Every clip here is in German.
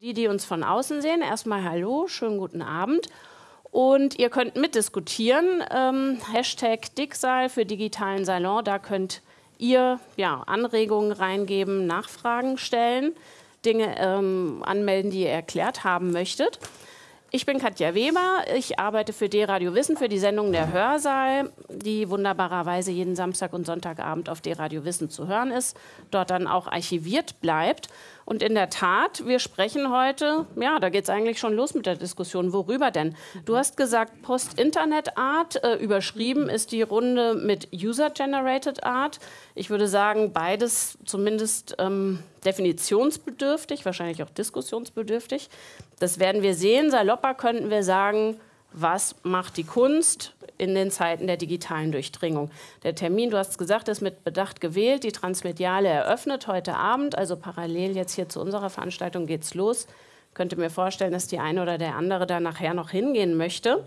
Die, die uns von außen sehen, erstmal Hallo, schönen guten Abend. Und ihr könnt mitdiskutieren. Ähm, Hashtag Dicksaal für digitalen Salon, da könnt ihr ja, Anregungen reingeben, Nachfragen stellen, Dinge ähm, anmelden, die ihr erklärt haben möchtet. Ich bin Katja Weber, ich arbeite für D-Radio Wissen, für die Sendung Der Hörsaal, die wunderbarerweise jeden Samstag und Sonntagabend auf D-Radio Wissen zu hören ist, dort dann auch archiviert bleibt. Und in der Tat, wir sprechen heute, ja, da geht es eigentlich schon los mit der Diskussion. Worüber denn? Du hast gesagt, Post-Internet-Art, äh, überschrieben ist die Runde mit User-Generated Art. Ich würde sagen, beides zumindest ähm, definitionsbedürftig, wahrscheinlich auch diskussionsbedürftig. Das werden wir sehen. Salopper könnten wir sagen, was macht die Kunst in den Zeiten der digitalen Durchdringung. Der Termin, du hast gesagt, ist mit Bedacht gewählt. Die Transmediale eröffnet heute Abend, also parallel jetzt hier zu unserer Veranstaltung geht es los. Ich könnte mir vorstellen, dass die eine oder der andere da nachher noch hingehen möchte.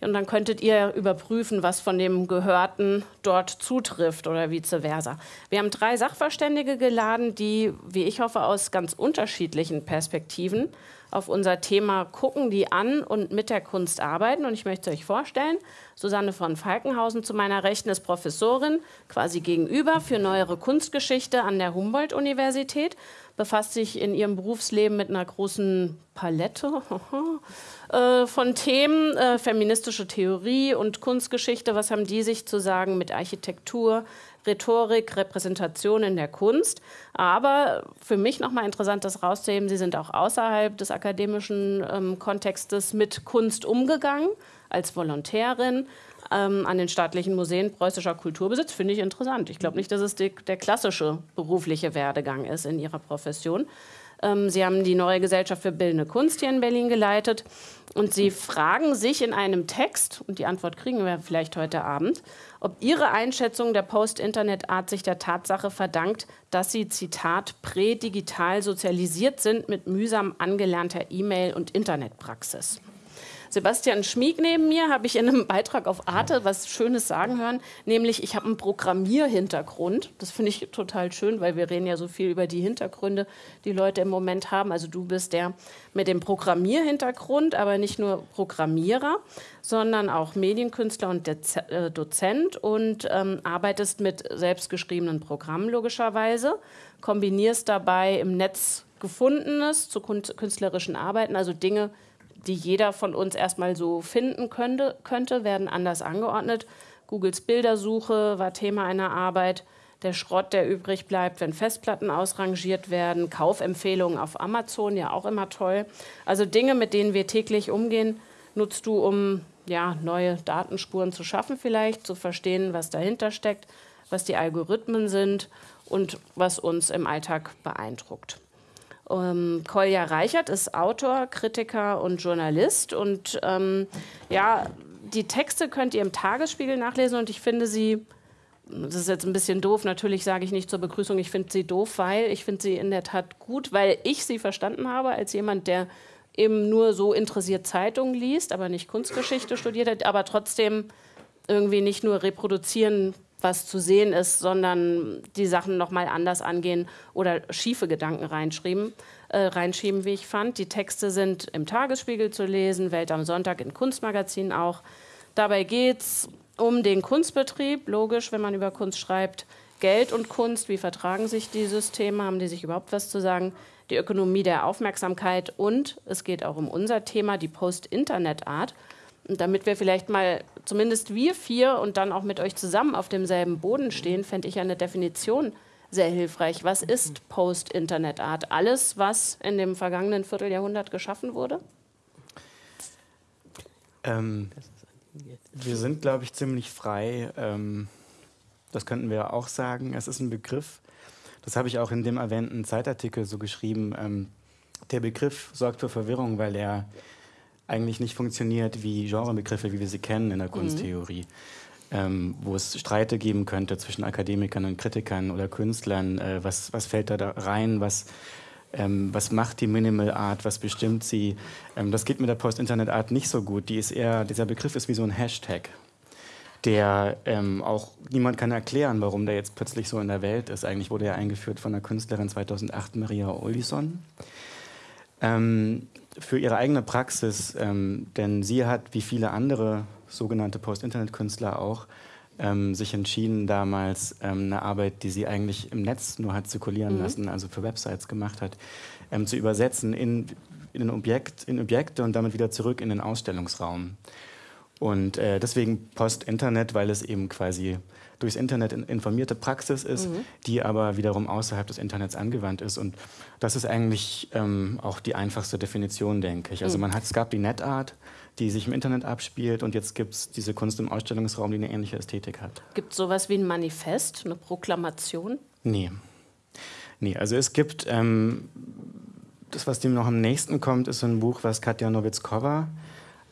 Und dann könntet ihr überprüfen, was von dem Gehörten dort zutrifft oder vice versa. Wir haben drei Sachverständige geladen, die, wie ich hoffe, aus ganz unterschiedlichen Perspektiven auf unser Thema gucken, die an und mit der Kunst arbeiten. Und ich möchte euch vorstellen, Susanne von Falkenhausen zu meiner Rechten ist Professorin, quasi gegenüber für neuere Kunstgeschichte an der Humboldt-Universität, befasst sich in ihrem Berufsleben mit einer großen Palette äh, von Themen, äh, feministische Theorie und Kunstgeschichte. Was haben die sich zu sagen mit Architektur, Rhetorik, Repräsentation in der Kunst. Aber für mich nochmal interessant, das rauszuheben, Sie sind auch außerhalb des akademischen ähm, Kontextes mit Kunst umgegangen, als Volontärin ähm, an den staatlichen Museen preußischer Kulturbesitz. Finde ich interessant. Ich glaube nicht, dass es die, der klassische berufliche Werdegang ist in Ihrer Profession. Ähm, Sie haben die neue Gesellschaft für bildende Kunst hier in Berlin geleitet. Und Sie fragen sich in einem Text, und die Antwort kriegen wir vielleicht heute Abend, ob Ihre Einschätzung der Post-Internet-Art sich der Tatsache verdankt, dass Sie, Zitat, prädigital sozialisiert sind mit mühsam angelernter E-Mail- und Internetpraxis. Sebastian Schmieg neben mir habe ich in einem Beitrag auf Arte was Schönes sagen hören, nämlich ich habe einen Programmierhintergrund. Das finde ich total schön, weil wir reden ja so viel über die Hintergründe, die Leute im Moment haben. Also du bist der mit dem Programmierhintergrund, aber nicht nur Programmierer, sondern auch Medienkünstler und äh, Dozent und ähm, arbeitest mit selbstgeschriebenen Programmen logischerweise, kombinierst dabei im Netz Gefundenes zu künstlerischen Arbeiten, also Dinge, die jeder von uns erstmal so finden könnte, könnte, werden anders angeordnet. Googles Bildersuche war Thema einer Arbeit. Der Schrott, der übrig bleibt, wenn Festplatten ausrangiert werden. Kaufempfehlungen auf Amazon, ja auch immer toll. Also Dinge, mit denen wir täglich umgehen, nutzt du, um ja, neue Datenspuren zu schaffen vielleicht, zu verstehen, was dahinter steckt, was die Algorithmen sind und was uns im Alltag beeindruckt. Ähm, Kolja Reichert ist Autor, Kritiker und Journalist. Und ähm, ja, die Texte könnt ihr im Tagesspiegel nachlesen und ich finde sie, das ist jetzt ein bisschen doof, natürlich sage ich nicht zur Begrüßung, ich finde sie doof, weil ich finde sie in der Tat gut, weil ich sie verstanden habe als jemand, der eben nur so interessiert Zeitungen liest, aber nicht Kunstgeschichte studiert hat, aber trotzdem irgendwie nicht nur reproduzieren was zu sehen ist, sondern die Sachen nochmal anders angehen oder schiefe Gedanken reinschreiben, äh, reinschieben, wie ich fand. Die Texte sind im Tagesspiegel zu lesen, Welt am Sonntag in Kunstmagazinen auch. Dabei geht es um den Kunstbetrieb, logisch, wenn man über Kunst schreibt. Geld und Kunst, wie vertragen sich die Systeme, haben die sich überhaupt was zu sagen? Die Ökonomie der Aufmerksamkeit und es geht auch um unser Thema, die Post-Internet-Art. Damit wir vielleicht mal, zumindest wir vier und dann auch mit euch zusammen auf demselben Boden stehen, fände ich eine Definition sehr hilfreich. Was ist Post-Internet-Art? Alles, was in dem vergangenen Vierteljahrhundert geschaffen wurde? Ähm, wir sind, glaube ich, ziemlich frei. Ähm, das könnten wir auch sagen. Es ist ein Begriff. Das habe ich auch in dem erwähnten Zeitartikel so geschrieben. Ähm, der Begriff sorgt für Verwirrung, weil er eigentlich nicht funktioniert wie Genrebegriffe, wie wir sie kennen in der mhm. Kunsttheorie. Ähm, wo es Streite geben könnte zwischen Akademikern und Kritikern oder Künstlern. Äh, was, was fällt da, da rein? Was, ähm, was macht die Minimal Art? Was bestimmt sie? Ähm, das geht mit der Post-Internet-Art nicht so gut. Die ist eher, dieser Begriff ist wie so ein Hashtag, der ähm, auch niemand kann erklären, warum der jetzt plötzlich so in der Welt ist. Eigentlich wurde er eingeführt von der Künstlerin 2008, Maria Olison. Ähm, für ihre eigene Praxis, ähm, denn sie hat, wie viele andere sogenannte Post-Internet-Künstler auch, ähm, sich entschieden, damals ähm, eine Arbeit, die sie eigentlich im Netz nur hat zirkulieren mhm. lassen, also für Websites gemacht hat, ähm, zu übersetzen in, in, ein Objekt, in Objekte und damit wieder zurück in den Ausstellungsraum. Und äh, deswegen Post-Internet, weil es eben quasi durchs Internet informierte Praxis ist, mhm. die aber wiederum außerhalb des Internets angewandt ist. Und das ist eigentlich ähm, auch die einfachste Definition, denke ich. Also mhm. man hat, es gab die NetArt, die sich im Internet abspielt und jetzt gibt es diese Kunst im Ausstellungsraum, die eine ähnliche Ästhetik hat. Gibt es sowas wie ein Manifest, eine Proklamation? Nee. Nee, also es gibt, ähm, das, was dem noch am nächsten kommt, ist so ein Buch, was Katja Nowitzkova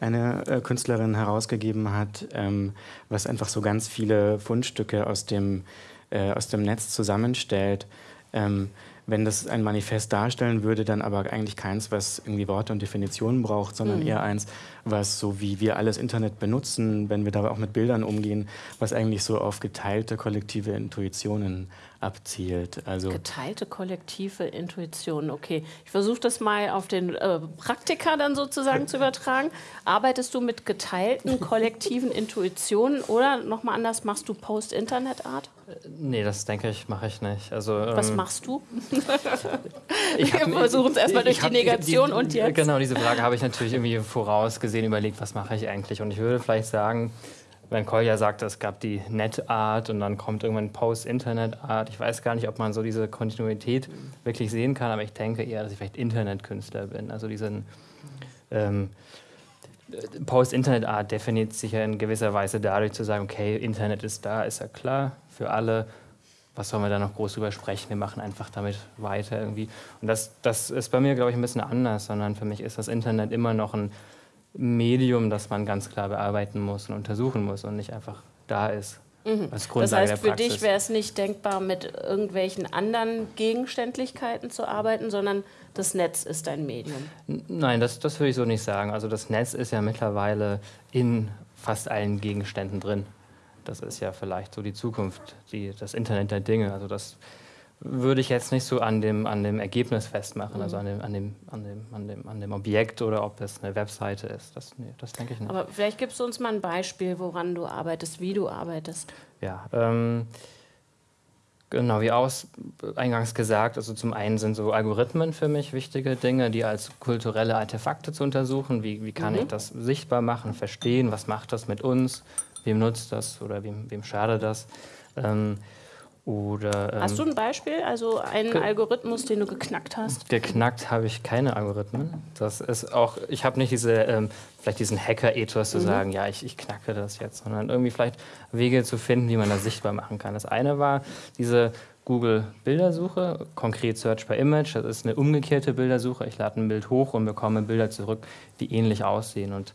eine äh, Künstlerin herausgegeben hat, ähm, was einfach so ganz viele Fundstücke aus dem, äh, aus dem Netz zusammenstellt. Ähm, wenn das ein Manifest darstellen würde, dann aber eigentlich keins, was irgendwie Worte und Definitionen braucht, sondern mhm. eher eins, was so wie wir alles Internet benutzen, wenn wir dabei auch mit Bildern umgehen, was eigentlich so auf geteilte kollektive Intuitionen abzielt. Also geteilte kollektive Intuition, okay. Ich versuche das mal auf den äh, Praktiker dann sozusagen zu übertragen. Arbeitest du mit geteilten kollektiven Intuitionen oder nochmal anders, machst du Post-Internet-Art? Nee, das denke ich, mache ich nicht. Also, Was ähm, machst du? Wir versuchen es erstmal durch die Negation die, die, und jetzt. Genau, diese Frage habe ich natürlich irgendwie vorausgesehen überlegt, was mache ich eigentlich. Und ich würde vielleicht sagen, wenn Kolja sagt, es gab die Net-Art und dann kommt irgendwann Post-Internet-Art. Ich weiß gar nicht, ob man so diese Kontinuität wirklich sehen kann, aber ich denke eher, dass ich vielleicht Internetkünstler bin. Also diesen ähm, Post-Internet-Art definiert sich ja in gewisser Weise dadurch zu sagen, okay, Internet ist da, ist ja klar für alle. Was sollen wir da noch groß drüber sprechen? Wir machen einfach damit weiter irgendwie. Und das, das ist bei mir, glaube ich, ein bisschen anders, sondern für mich ist das Internet immer noch ein Medium, das man ganz klar bearbeiten muss und untersuchen muss und nicht einfach da ist. Mhm. Als Grundlage das heißt, für dich wäre es nicht denkbar, mit irgendwelchen anderen Gegenständlichkeiten zu arbeiten, sondern das Netz ist ein Medium. Nein, das, das würde ich so nicht sagen. Also das Netz ist ja mittlerweile in fast allen Gegenständen drin. Das ist ja vielleicht so die Zukunft, die, das Internet der Dinge. Also das würde ich jetzt nicht so an dem, an dem Ergebnis festmachen, also an dem, an, dem, an, dem, an, dem, an dem Objekt oder ob es eine Webseite ist. Das, nee, das denke ich nicht. Aber vielleicht gibst du uns mal ein Beispiel, woran du arbeitest, wie du arbeitest. Ja, ähm, genau, wie aus, eingangs gesagt, also zum einen sind so Algorithmen für mich wichtige Dinge, die als kulturelle Artefakte zu untersuchen. Wie, wie kann mhm. ich das sichtbar machen, verstehen, was macht das mit uns, wem nutzt das oder wem, wem schadet das. Ähm, oder, ähm, hast du ein Beispiel, also einen Algorithmus, den du geknackt hast? Geknackt habe ich keine Algorithmen. Das ist auch, ich habe nicht diese, ähm, vielleicht diesen Hacker-Ethos zu mhm. sagen, ja, ich, ich knacke das jetzt, sondern irgendwie vielleicht Wege zu finden, wie man das sichtbar machen kann. Das eine war diese Google-Bildersuche, konkret Search by Image. Das ist eine umgekehrte Bildersuche. Ich lade ein Bild hoch und bekomme Bilder zurück, die ähnlich aussehen. Und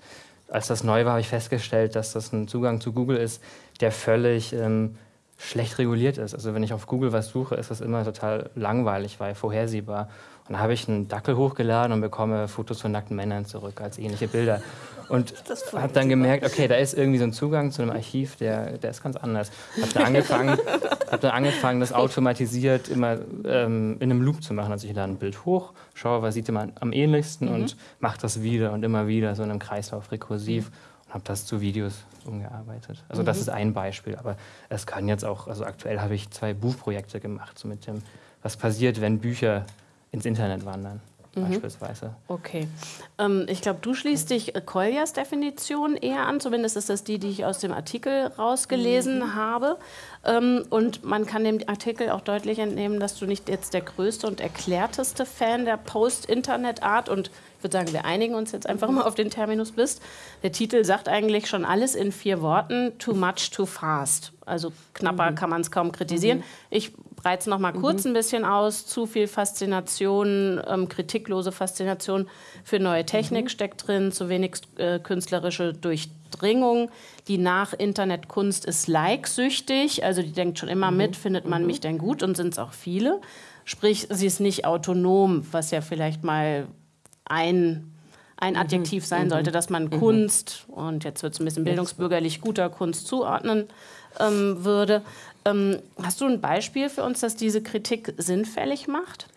als das neu war, habe ich festgestellt, dass das ein Zugang zu Google ist, der völlig ähm, schlecht reguliert ist. Also wenn ich auf Google was suche, ist das immer total langweilig, weil vorhersehbar. Und da habe ich einen Dackel hochgeladen und bekomme Fotos von nackten Männern zurück als ähnliche Bilder. Und habe dann gemerkt, okay, da ist irgendwie so ein Zugang zu einem Archiv, der, der ist ganz anders. Habe dann, angefangen, hab dann angefangen, das automatisiert immer ähm, in einem Loop zu machen. Also ich lade ein Bild hoch, schaue, was sieht man am ähnlichsten mhm. und mache das wieder und immer wieder, so in einem Kreislauf rekursiv. Mhm und habe das zu Videos umgearbeitet. Also mhm. das ist ein Beispiel, aber es kann jetzt auch, also aktuell habe ich zwei Buchprojekte gemacht, so mit dem, was passiert, wenn Bücher ins Internet wandern. Mhm. Beispielsweise. Okay. Ähm, ich glaube, du schließt dich Koljas Definition eher an. Zumindest ist das die, die ich aus dem Artikel rausgelesen mhm. habe. Ähm, und man kann dem Artikel auch deutlich entnehmen, dass du nicht jetzt der größte und erklärteste Fan der Post-Internet-Art und würde sagen, wir einigen uns jetzt einfach mal auf den Terminus bist. Der Titel sagt eigentlich schon alles in vier Worten: Too much, too fast. Also knapper mhm. kann man es kaum kritisieren. Mhm. Ich breite es noch mal kurz mhm. ein bisschen aus. Zu viel Faszination, ähm, kritiklose Faszination für neue Technik mhm. steckt drin, zu wenig äh, künstlerische Durchdringung. Die Nach-Internet-Kunst ist like-süchtig, also die denkt schon immer mhm. mit, findet man mhm. mich denn gut und sind es auch viele. Sprich, sie ist nicht autonom, was ja vielleicht mal ein, ein mhm. Adjektiv sein mhm. sollte, dass man mhm. Kunst, und jetzt wird es ein bisschen bildungsbürgerlich, guter Kunst zuordnen ähm, würde. Ähm, hast du ein Beispiel für uns, dass diese Kritik sinnfällig macht?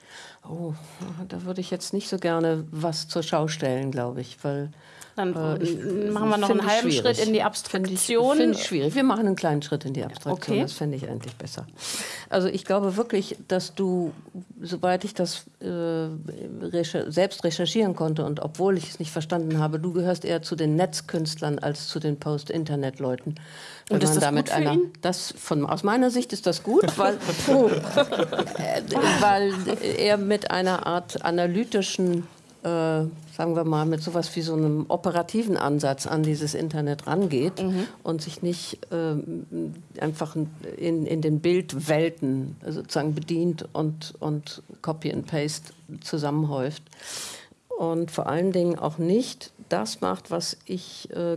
Oh, da würde ich jetzt nicht so gerne was zur Schau stellen, glaube ich, weil dann äh, machen wir noch einen halben schwierig. Schritt in die Abstraktion. Finde ich, ich, schwierig. Wir machen einen kleinen Schritt in die Abstraktion. Okay. Das fände ich eigentlich besser. Also ich glaube wirklich, dass du, soweit ich das äh, recher selbst recherchieren konnte und obwohl ich es nicht verstanden habe, du gehörst eher zu den Netzkünstlern als zu den Post-Internet-Leuten. Und ist das damit gut für einer, ihn? Das von, aus meiner Sicht ist das gut, weil, äh, weil er mit einer Art analytischen sagen wir mal, mit sowas wie so einem operativen Ansatz an dieses Internet rangeht mhm. und sich nicht äh, einfach in, in den Bildwelten sozusagen bedient und, und Copy and Paste zusammenhäuft. Und vor allen Dingen auch nicht das macht, was ich äh,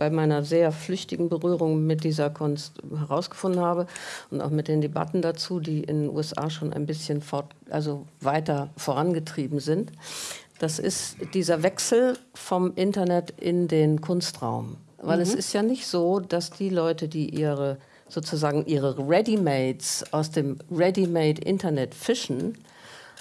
bei meiner sehr flüchtigen Berührung mit dieser Kunst herausgefunden habe und auch mit den Debatten dazu, die in den USA schon ein bisschen fort, also weiter vorangetrieben sind. Das ist dieser Wechsel vom Internet in den Kunstraum. Weil mhm. es ist ja nicht so, dass die Leute, die ihre sozusagen ihre Readymates aus dem Ready-Made-Internet fischen,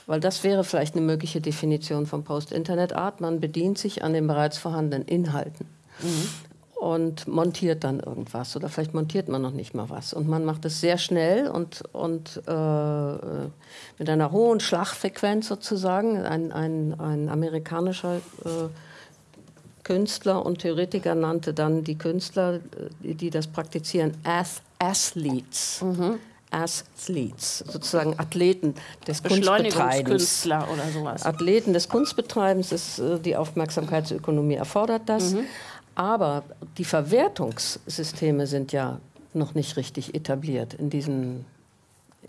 weil das wäre vielleicht eine mögliche Definition von Post-Internet-Art. Man bedient sich an den bereits vorhandenen Inhalten. Mhm und montiert dann irgendwas oder vielleicht montiert man noch nicht mal was und man macht es sehr schnell und, und äh, mit einer hohen Schlagfrequenz sozusagen. Ein, ein, ein amerikanischer äh, Künstler und Theoretiker nannte dann die Künstler, die, die das praktizieren, Ath Athletes. Mhm. Athletes, sozusagen Athleten des Kunstbetreibens. Oder sowas. Athleten des Kunstbetreibens, ist, äh, die Aufmerksamkeitsökonomie erfordert das. Mhm. Aber die Verwertungssysteme sind ja noch nicht richtig etabliert in, diesen,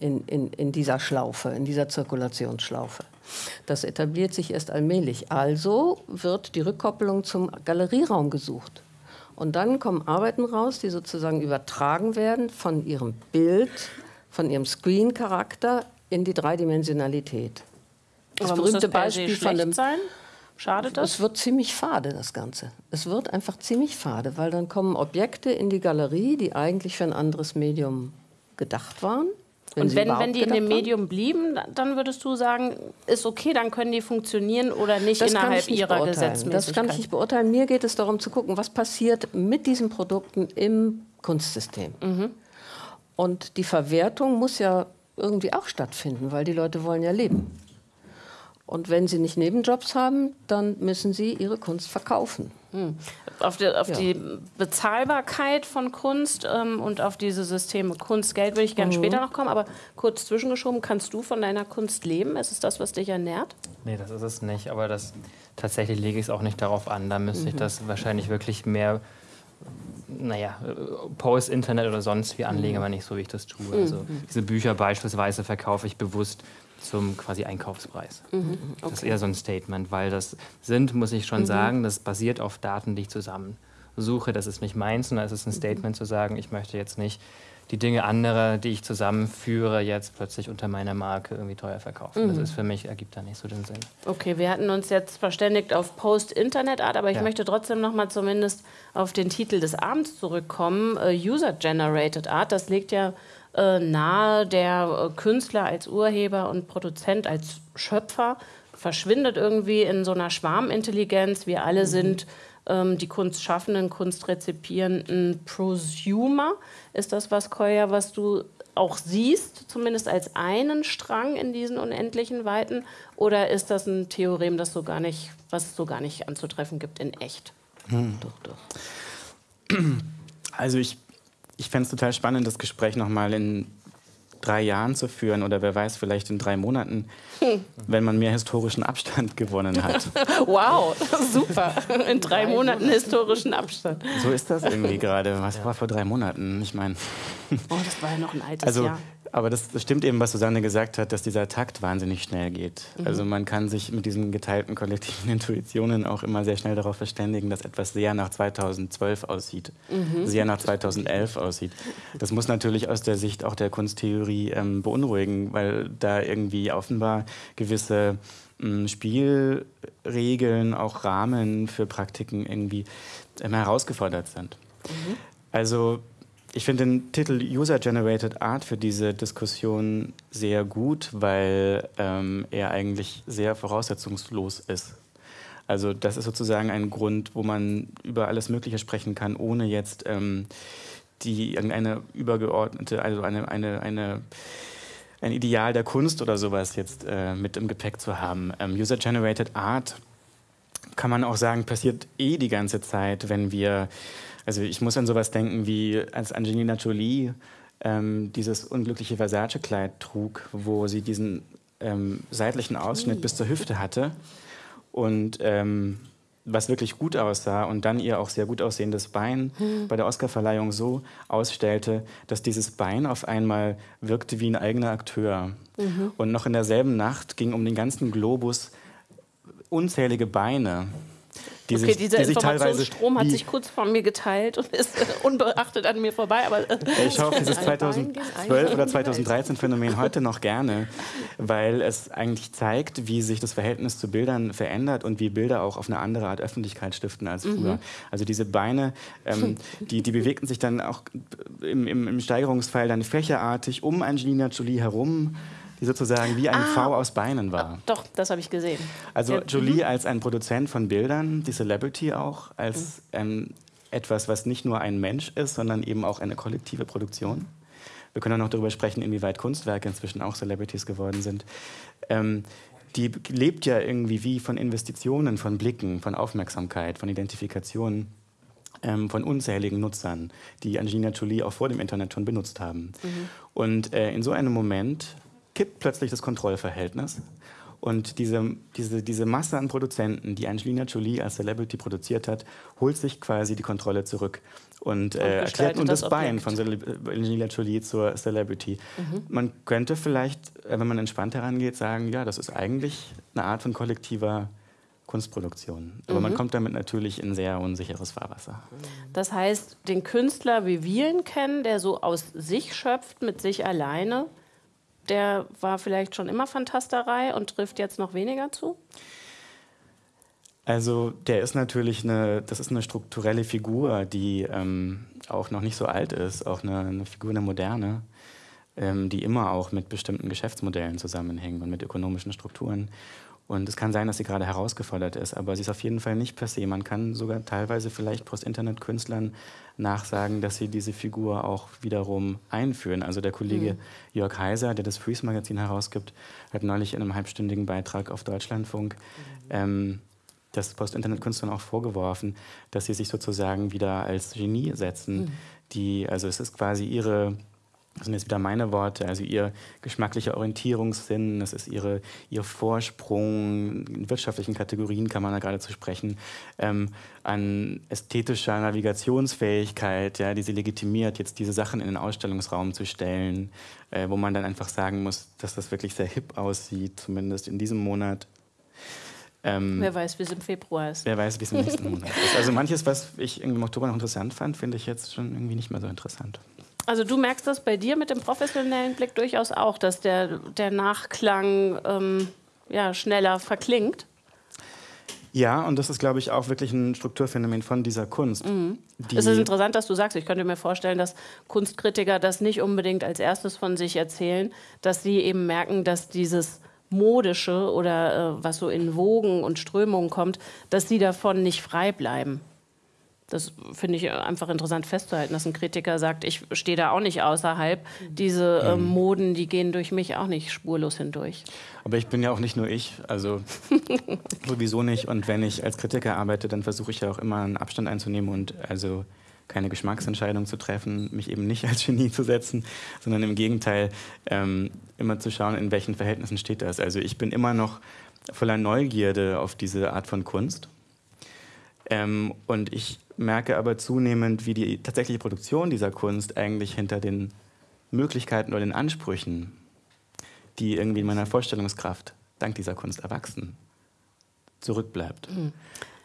in, in, in dieser Schlaufe, in dieser Zirkulationsschlaufe. Das etabliert sich erst allmählich. Also wird die Rückkopplung zum Galerieraum gesucht. Und dann kommen Arbeiten raus, die sozusagen übertragen werden von ihrem Bild, von ihrem Screen-Charakter in die Dreidimensionalität. Das Aber berühmte Beispiel von dem. Sein? Schadet das? Es wird ziemlich fade, das Ganze. Es wird einfach ziemlich fade, weil dann kommen Objekte in die Galerie, die eigentlich für ein anderes Medium gedacht waren. Wenn und wenn, wenn die in dem Medium blieben, dann würdest du sagen, ist okay, dann können die funktionieren oder nicht das innerhalb nicht ihrer Gesetzmäßigkeit? Das kann ich nicht beurteilen. Mir geht es darum zu gucken, was passiert mit diesen Produkten im Kunstsystem. Mhm. Und die Verwertung muss ja irgendwie auch stattfinden, weil die Leute wollen ja leben. Und wenn sie nicht Nebenjobs haben, dann müssen sie ihre Kunst verkaufen. Hm. Auf, die, auf ja. die, Bezahlbarkeit von Kunst ähm, und auf diese Systeme Kunst, Geld würde ich gerne mhm. später noch kommen, aber kurz zwischengeschoben, kannst du von deiner Kunst leben? Ist es das, was dich ernährt? Nee, das ist es nicht, aber das, tatsächlich lege ich es auch nicht darauf an. Da müsste mhm. ich das wahrscheinlich wirklich mehr naja, Post-Internet oder sonst wie anlegen, mhm. aber nicht so, wie ich das tue. Also mhm. diese Bücher beispielsweise verkaufe ich bewusst zum quasi Einkaufspreis. Mhm, okay. Das ist eher so ein Statement, weil das sind, muss ich schon mhm. sagen, das basiert auf Daten, die ich zusammensuche. Das ist nicht meins, sondern es ist ein mhm. Statement zu sagen, ich möchte jetzt nicht die Dinge anderer, die ich zusammenführe, jetzt plötzlich unter meiner Marke irgendwie teuer verkaufen. Mhm. Das ist für mich, ergibt da nicht so den Sinn. Okay, wir hatten uns jetzt verständigt auf Post-Internet-Art, aber ich ja. möchte trotzdem noch mal zumindest auf den Titel des Abends zurückkommen. Uh, User-Generated Art, das legt ja äh, nahe, der äh, Künstler als Urheber und Produzent, als Schöpfer verschwindet irgendwie in so einer Schwarmintelligenz. Wir alle mhm. sind ähm, die Kunstschaffenden, Kunstrezipierenden Prosumer. Ist das was, Koya, was du auch siehst, zumindest als einen Strang in diesen unendlichen Weiten? Oder ist das ein Theorem, das so gar nicht, was es so gar nicht anzutreffen gibt in echt? Hm. Doch, doch. Also ich ich fände es total spannend, das Gespräch nochmal in drei Jahren zu führen oder wer weiß, vielleicht in drei Monaten, hm. wenn man mehr historischen Abstand gewonnen hat. wow, super. In drei Monaten historischen Abstand. So ist das irgendwie gerade. Was war vor drei Monaten? Ich meine. Oh, das war ja noch ein altes also, Jahr. Aber das, das, stimmt eben, was Susanne gesagt hat, dass dieser Takt wahnsinnig schnell geht. Mhm. Also man kann sich mit diesen geteilten kollektiven Intuitionen auch immer sehr schnell darauf verständigen, dass etwas sehr nach 2012 aussieht, mhm. sehr nach 2011 aussieht. Das muss natürlich aus der Sicht auch der Kunsttheorie ähm, beunruhigen, weil da irgendwie offenbar gewisse ähm, Spielregeln, auch Rahmen für Praktiken irgendwie ähm, herausgefordert sind. Mhm. Also ich finde den Titel User-Generated Art für diese Diskussion sehr gut, weil ähm, er eigentlich sehr voraussetzungslos ist. Also das ist sozusagen ein Grund, wo man über alles Mögliche sprechen kann, ohne jetzt ähm, die irgendeine übergeordnete, also eine, eine, eine ein Ideal der Kunst oder sowas jetzt äh, mit im Gepäck zu haben. Ähm, User-Generated Art kann man auch sagen, passiert eh die ganze Zeit, wenn wir also ich muss an sowas denken, wie als Angelina Jolie ähm, dieses unglückliche Versace-Kleid trug, wo sie diesen ähm, seitlichen Ausschnitt bis zur Hüfte hatte und ähm, was wirklich gut aussah und dann ihr auch sehr gut aussehendes Bein mhm. bei der Oscarverleihung so ausstellte, dass dieses Bein auf einmal wirkte wie ein eigener Akteur. Mhm. Und noch in derselben Nacht ging um den ganzen Globus unzählige Beine die okay, sich, dieser die Informationsstrom hat sich kurz vor mir geteilt und ist unbeachtet an mir vorbei. Aber ich schaue dieses 2012 oder 2013 Phänomen heute noch gerne, weil es eigentlich zeigt, wie sich das Verhältnis zu Bildern verändert und wie Bilder auch auf eine andere Art Öffentlichkeit stiften als früher. Mhm. Also diese Beine, ähm, die, die bewegten sich dann auch im, im, im Steigerungsfall dann fächerartig um Angelina Jolie herum die sozusagen wie ein ah, V aus Beinen war. Doch, das habe ich gesehen. Also ja. Jolie mhm. als ein Produzent von Bildern, die Celebrity auch, als mhm. ähm, etwas, was nicht nur ein Mensch ist, sondern eben auch eine kollektive Produktion. Wir können auch noch darüber sprechen, inwieweit Kunstwerke inzwischen auch Celebrities geworden sind. Ähm, die lebt ja irgendwie wie von Investitionen, von Blicken, von Aufmerksamkeit, von Identifikation ähm, von unzähligen Nutzern, die Angelina Jolie auch vor dem Internet schon benutzt haben. Mhm. Und äh, in so einem Moment kippt plötzlich das Kontrollverhältnis. Und diese, diese, diese Masse an Produzenten, die Angelina Jolie als Celebrity produziert hat, holt sich quasi die Kontrolle zurück und, äh, erklärt nun das, das Bein von Angelina Jolie zur Celebrity. Mhm. Man könnte vielleicht, äh, wenn man entspannt herangeht, sagen, ja, das ist eigentlich eine Art von kollektiver Kunstproduktion. Aber mhm. man kommt damit natürlich in sehr unsicheres Fahrwasser. Das heißt, den Künstler, wie wir ihn kennen, der so aus sich schöpft, mit sich alleine, der war vielleicht schon immer Fantasterei und trifft jetzt noch weniger zu? Also der ist natürlich eine, das ist eine strukturelle Figur, die ähm, auch noch nicht so alt ist, auch eine, eine Figur der Moderne, ähm, die immer auch mit bestimmten Geschäftsmodellen zusammenhängt und mit ökonomischen Strukturen. Und es kann sein, dass sie gerade herausgefordert ist, aber sie ist auf jeden Fall nicht per se. Man kann sogar teilweise vielleicht Post-Internet-Künstlern nachsagen, dass sie diese Figur auch wiederum einführen. Also der Kollege mhm. Jörg Heiser, der das Freeze-Magazin herausgibt, hat neulich in einem halbstündigen Beitrag auf Deutschlandfunk mhm. ähm, das Post-Internet-Künstlern auch vorgeworfen, dass sie sich sozusagen wieder als Genie setzen. Mhm. Die, also es ist quasi ihre das sind jetzt wieder meine Worte, also ihr geschmacklicher Orientierungssinn, das ist ihre, ihr Vorsprung, in wirtschaftlichen Kategorien kann man da geradezu sprechen, ähm, an ästhetischer Navigationsfähigkeit, ja, die sie legitimiert, jetzt diese Sachen in den Ausstellungsraum zu stellen, äh, wo man dann einfach sagen muss, dass das wirklich sehr hip aussieht, zumindest in diesem Monat. Ähm, wer weiß, wie es im Februar ist. Wer weiß, wie es im nächsten Monat ist. Also manches, was ich im Oktober noch interessant fand, finde ich jetzt schon irgendwie nicht mehr so interessant. Also du merkst das bei dir mit dem professionellen Blick durchaus auch, dass der, der Nachklang ähm, ja, schneller verklingt. Ja, und das ist, glaube ich, auch wirklich ein Strukturphänomen von dieser Kunst. Mhm. es ist interessant, dass du sagst, ich könnte mir vorstellen, dass Kunstkritiker das nicht unbedingt als erstes von sich erzählen, dass sie eben merken, dass dieses Modische oder äh, was so in Wogen und Strömungen kommt, dass sie davon nicht frei bleiben. Das finde ich einfach interessant festzuhalten, dass ein Kritiker sagt, ich stehe da auch nicht außerhalb. Diese äh, Moden, die gehen durch mich auch nicht spurlos hindurch. Aber ich bin ja auch nicht nur ich, also sowieso nicht. Und wenn ich als Kritiker arbeite, dann versuche ich ja auch immer einen Abstand einzunehmen und also keine Geschmacksentscheidung zu treffen, mich eben nicht als Genie zu setzen, sondern im Gegenteil ähm, immer zu schauen, in welchen Verhältnissen steht das. Also ich bin immer noch voller Neugierde auf diese Art von Kunst. Ähm, und ich merke aber zunehmend, wie die tatsächliche Produktion dieser Kunst eigentlich hinter den Möglichkeiten oder den Ansprüchen, die irgendwie in meiner Vorstellungskraft dank dieser Kunst erwachsen, zurückbleibt. Mhm.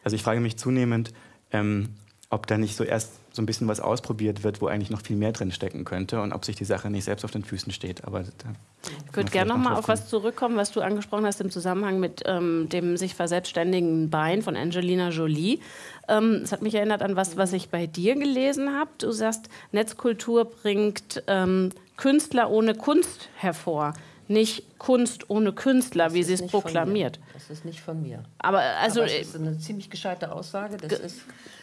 Also ich frage mich zunehmend, ähm, ob da nicht so erst so ein bisschen was ausprobiert wird, wo eigentlich noch viel mehr drin stecken könnte und ob sich die Sache nicht selbst auf den Füßen steht. Aber ich würde gerne noch mal auf was zurückkommen, was du angesprochen hast im Zusammenhang mit ähm, dem sich verselbstständigen Bein von Angelina Jolie. Ähm, es hat mich erinnert an was, was ich bei dir gelesen habe. Du sagst, Netzkultur bringt ähm, Künstler ohne Kunst hervor nicht Kunst ohne Künstler, das wie sie es proklamiert. Das ist nicht von mir. Aber also aber das ist eine ziemlich gescheite Aussage.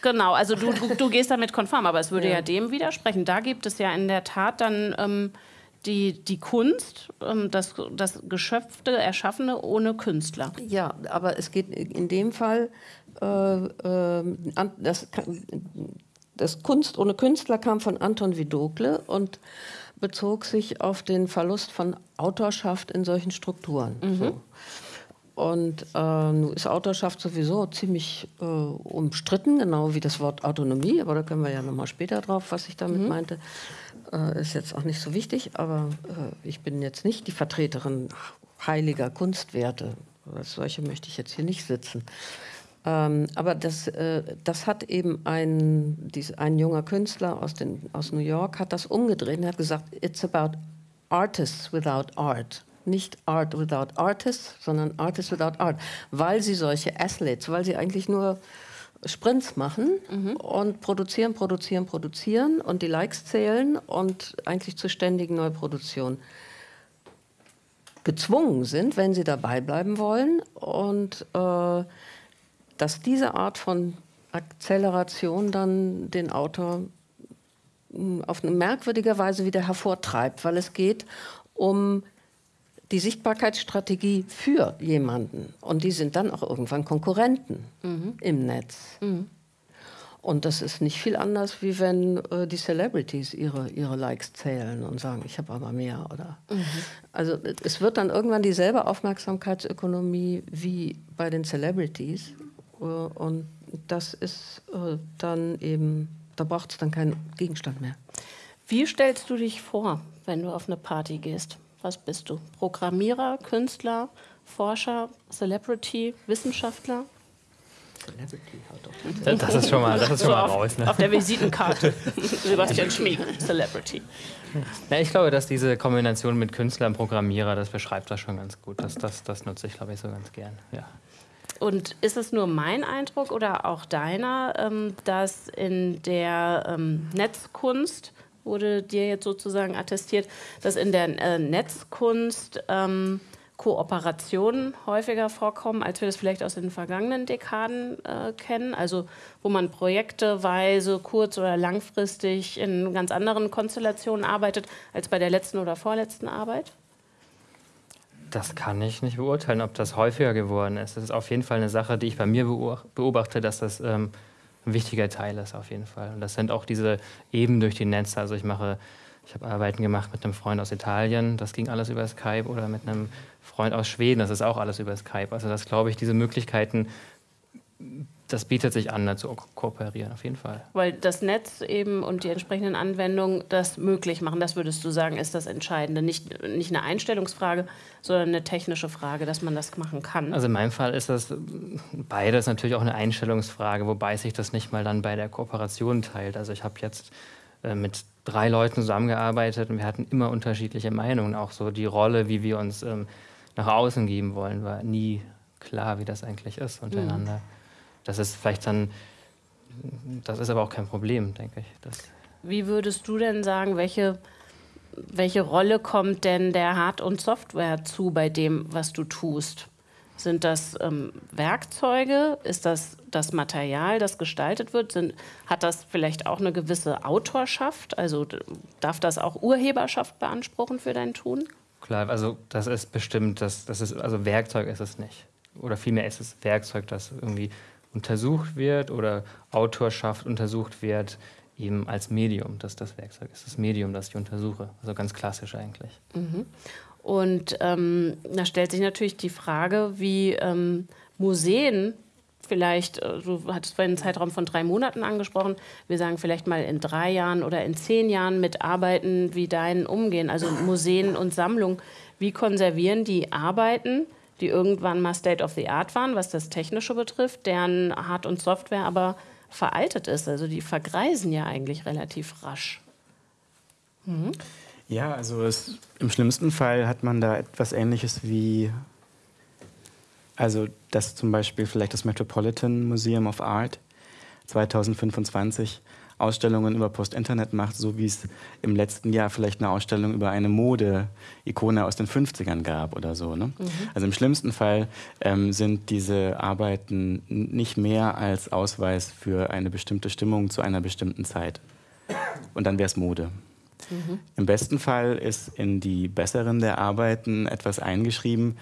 genau, also du, du, du, gehst damit konform, aber es würde ja. ja. dem widersprechen. Da gibt es ja in der Tat dann ähm, die, die Kunst, ähm, das, das Geschöpfte, Erschaffene ohne Künstler. Ja, aber es geht in dem Fall, äh, äh, das, das Kunst ohne Künstler kam von Anton Vidokle und bezog sich auf den Verlust von Autorschaft in solchen Strukturen. Mhm. So. Und äh, nun ist Autorschaft sowieso ziemlich äh, umstritten, genau wie das Wort Autonomie, aber da können wir ja nochmal später drauf, was ich damit mhm. meinte. Äh, ist jetzt auch nicht so wichtig, aber äh, ich bin jetzt nicht die Vertreterin heiliger Kunstwerte. Als solche möchte ich jetzt hier nicht sitzen. Ähm, aber das, äh, das hat eben ein, dies, ein junger Künstler aus, den, aus New York hat das umgedreht und hat gesagt, it's about artists without art. Nicht Art without Artists, sondern Artists without Art. Weil sie solche Athletes, weil sie eigentlich nur Sprints machen mhm. und produzieren, produzieren, produzieren und die Likes zählen und eigentlich zur ständigen Neuproduktion gezwungen sind, wenn sie dabei bleiben wollen. Und äh, dass diese Art von Akzeleration dann den Autor hm, auf eine merkwürdige Weise wieder hervortreibt, weil es geht um die Sichtbarkeitsstrategie für jemanden. Und die sind dann auch irgendwann Konkurrenten mhm. im Netz. Mhm. Und das ist nicht viel anders, wie wenn äh, die Celebrities ihre, ihre Likes zählen und sagen, ich habe aber mehr. Oder mhm. Also es wird dann irgendwann dieselbe Aufmerksamkeitsökonomie wie bei den Celebrities. Und das ist äh, dann eben, da braucht es dann keinen Gegenstand mehr. Wie stellst du dich vor, wenn du auf eine Party gehst? Was bist du? Programmierer, Künstler, Forscher, Celebrity, Wissenschaftler? Celebrity, das ist schon mal, das ist schon so mal raus. Ne? Auf der Visitenkarte. Sebastian Schmieg, Celebrity. Ja, ich glaube, dass diese Kombination mit Künstler und Programmierer, das beschreibt das schon ganz gut. Das, das, das nutze ich, glaube ich, so ganz gern. Ja. Und ist es nur mein Eindruck oder auch deiner, ähm, dass in der ähm, Netzkunst, wurde dir jetzt sozusagen attestiert, dass in der äh, Netzkunst ähm, Kooperationen häufiger vorkommen, als wir das vielleicht aus den vergangenen Dekaden äh, kennen? Also wo man projekteweise, kurz- oder langfristig in ganz anderen Konstellationen arbeitet als bei der letzten oder vorletzten Arbeit? Das kann ich nicht beurteilen, ob das häufiger geworden ist. Das ist auf jeden Fall eine Sache, die ich bei mir beobachte, dass das ähm, ein wichtiger Teil ist, auf jeden Fall. Und das sind auch diese Eben durch die Netze. Also ich mache, ich habe Arbeiten gemacht mit einem Freund aus Italien, das ging alles über Skype, oder mit einem Freund aus Schweden, das ist auch alles über Skype. Also das glaube ich, diese Möglichkeiten das bietet sich an, da zu kooperieren, auf jeden Fall. Weil das Netz eben und die entsprechenden Anwendungen das möglich machen, das würdest du sagen, ist das Entscheidende. Nicht, nicht eine Einstellungsfrage, sondern eine technische Frage, dass man das machen kann. Also in meinem Fall ist das beides natürlich auch eine Einstellungsfrage, wobei sich das nicht mal dann bei der Kooperation teilt. Also ich habe jetzt äh, mit drei Leuten zusammengearbeitet und wir hatten immer unterschiedliche Meinungen. Auch so die Rolle, wie wir uns ähm, nach außen geben wollen, war nie klar, wie das eigentlich ist untereinander. Mhm. Das ist vielleicht dann, das ist aber auch kein Problem, denke ich. Das Wie würdest du denn sagen, welche, welche Rolle kommt denn der Hard- und Software zu bei dem, was du tust? Sind das ähm, Werkzeuge? Ist das das Material, das gestaltet wird? Sind, hat das vielleicht auch eine gewisse Autorschaft? Also darf das auch Urheberschaft beanspruchen für dein Tun? Klar, also das ist bestimmt, das, das ist, also Werkzeug ist es nicht. Oder vielmehr ist es Werkzeug, das irgendwie untersucht wird oder Autorschaft untersucht wird, eben als Medium, dass das Werkzeug ist, das Medium, das ich untersuche. Also ganz klassisch eigentlich. Mhm. Und ähm, da stellt sich natürlich die Frage, wie ähm, Museen vielleicht, äh, du hattest vorhin einen Zeitraum von drei Monaten angesprochen, wir sagen vielleicht mal in drei Jahren oder in zehn Jahren mit Arbeiten wie deinen umgehen, also Museen und Sammlungen. Wie konservieren die Arbeiten? Die irgendwann mal State of the Art waren, was das Technische betrifft, deren Hard- und Software aber veraltet ist. Also die vergreisen ja eigentlich relativ rasch. Mhm. Ja, also es, im schlimmsten Fall hat man da etwas Ähnliches wie, also dass zum Beispiel vielleicht das Metropolitan Museum of Art 2025 Ausstellungen über Post-Internet macht, so wie es im letzten Jahr vielleicht eine Ausstellung über eine Mode-Ikone aus den 50ern gab oder so. Ne? Mhm. Also im schlimmsten Fall ähm, sind diese Arbeiten nicht mehr als Ausweis für eine bestimmte Stimmung zu einer bestimmten Zeit. Und dann wäre es Mode. Mhm. Im besten Fall ist in die besseren der Arbeiten etwas eingeschrieben,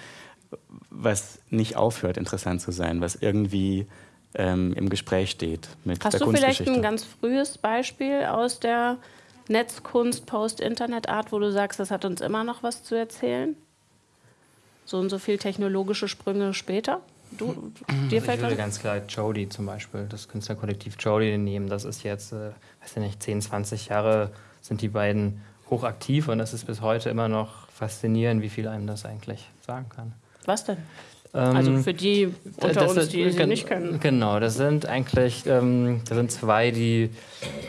was nicht aufhört, interessant zu sein, was irgendwie ähm, im Gespräch steht mit Hast der du vielleicht ein ganz frühes Beispiel aus der Netzkunst, Post-Internet-Art, wo du sagst, das hat uns immer noch was zu erzählen? So und so viel technologische Sprünge später? Du, dir fällt ich würde ganz klar Jody zum Beispiel, das Künstlerkollektiv Jody nehmen. Das ist jetzt, äh, weiß ich nicht, 10, 20 Jahre sind die beiden hochaktiv und es ist bis heute immer noch faszinierend, wie viel einem das eigentlich sagen kann. Was denn? Also ähm, für die unter uns, die sie nicht kennen. Genau, das sind eigentlich, ähm, das sind zwei, die,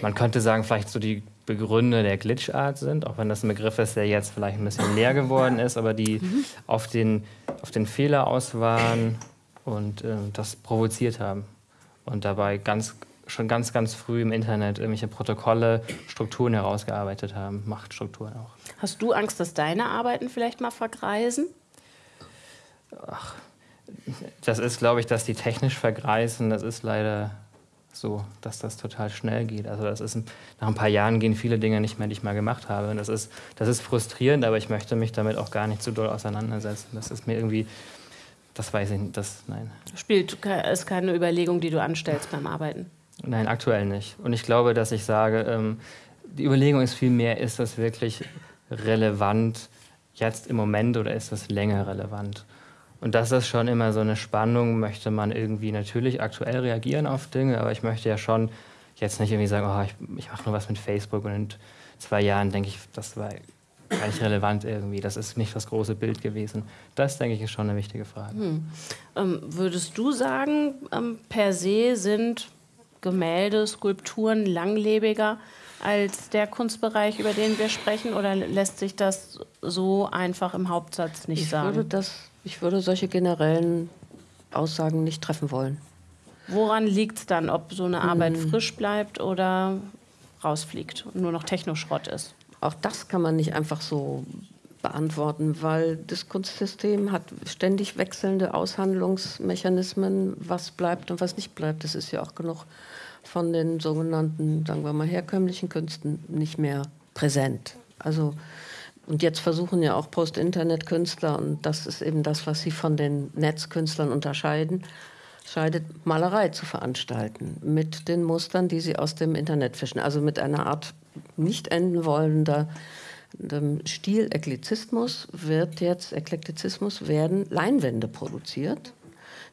man könnte sagen, vielleicht so die Begründer der Glitchart sind, auch wenn das ein Begriff ist, der jetzt vielleicht ein bisschen leer geworden ist, aber die mhm. auf, den, auf den Fehler aus waren und äh, das provoziert haben. Und dabei ganz, schon ganz, ganz früh im Internet irgendwelche Protokolle, Strukturen herausgearbeitet haben, Machtstrukturen auch. Hast du Angst, dass deine Arbeiten vielleicht mal vergreisen? Ach, das ist, glaube ich, dass die technisch vergreisen. Das ist leider so, dass das total schnell geht. Also das ist nach ein paar Jahren gehen viele Dinge nicht mehr, die ich mal gemacht habe. Und das ist, das ist frustrierend, aber ich möchte mich damit auch gar nicht zu doll auseinandersetzen. Das ist mir irgendwie, das weiß ich nicht, das, nein. Spielt ist keine Überlegung, die du anstellst beim Arbeiten? Nein, aktuell nicht. Und ich glaube, dass ich sage, ähm, die Überlegung ist vielmehr, ist das wirklich relevant jetzt im Moment oder ist das länger relevant? Und das ist schon immer so eine Spannung, möchte man irgendwie natürlich aktuell reagieren auf Dinge, aber ich möchte ja schon jetzt nicht irgendwie sagen, oh, ich, ich mache nur was mit Facebook und in zwei Jahren denke ich, das war gar nicht relevant irgendwie, das ist nicht das große Bild gewesen. Das, denke ich, ist schon eine wichtige Frage. Hm. Ähm, würdest du sagen, ähm, per se sind Gemälde, Skulpturen langlebiger als der Kunstbereich, über den wir sprechen, oder lässt sich das so einfach im Hauptsatz nicht ich sagen? Ich würde das ich würde solche generellen Aussagen nicht treffen wollen. Woran liegt es dann, ob so eine Arbeit hm. frisch bleibt oder rausfliegt und nur noch Technoschrott ist? Auch das kann man nicht einfach so beantworten, weil das Kunstsystem hat ständig wechselnde Aushandlungsmechanismen, was bleibt und was nicht bleibt. Das ist ja auch genug von den sogenannten, sagen wir mal, herkömmlichen Künsten nicht mehr präsent. Also und jetzt versuchen ja auch Post-Internet-Künstler, und das ist eben das, was sie von den Netzkünstlern unterscheiden, scheidet Malerei zu veranstalten mit den Mustern, die sie aus dem Internet fischen. Also mit einer Art nicht enden wollender Stil-Eklizismus wird jetzt, Eklektizismus werden Leinwände produziert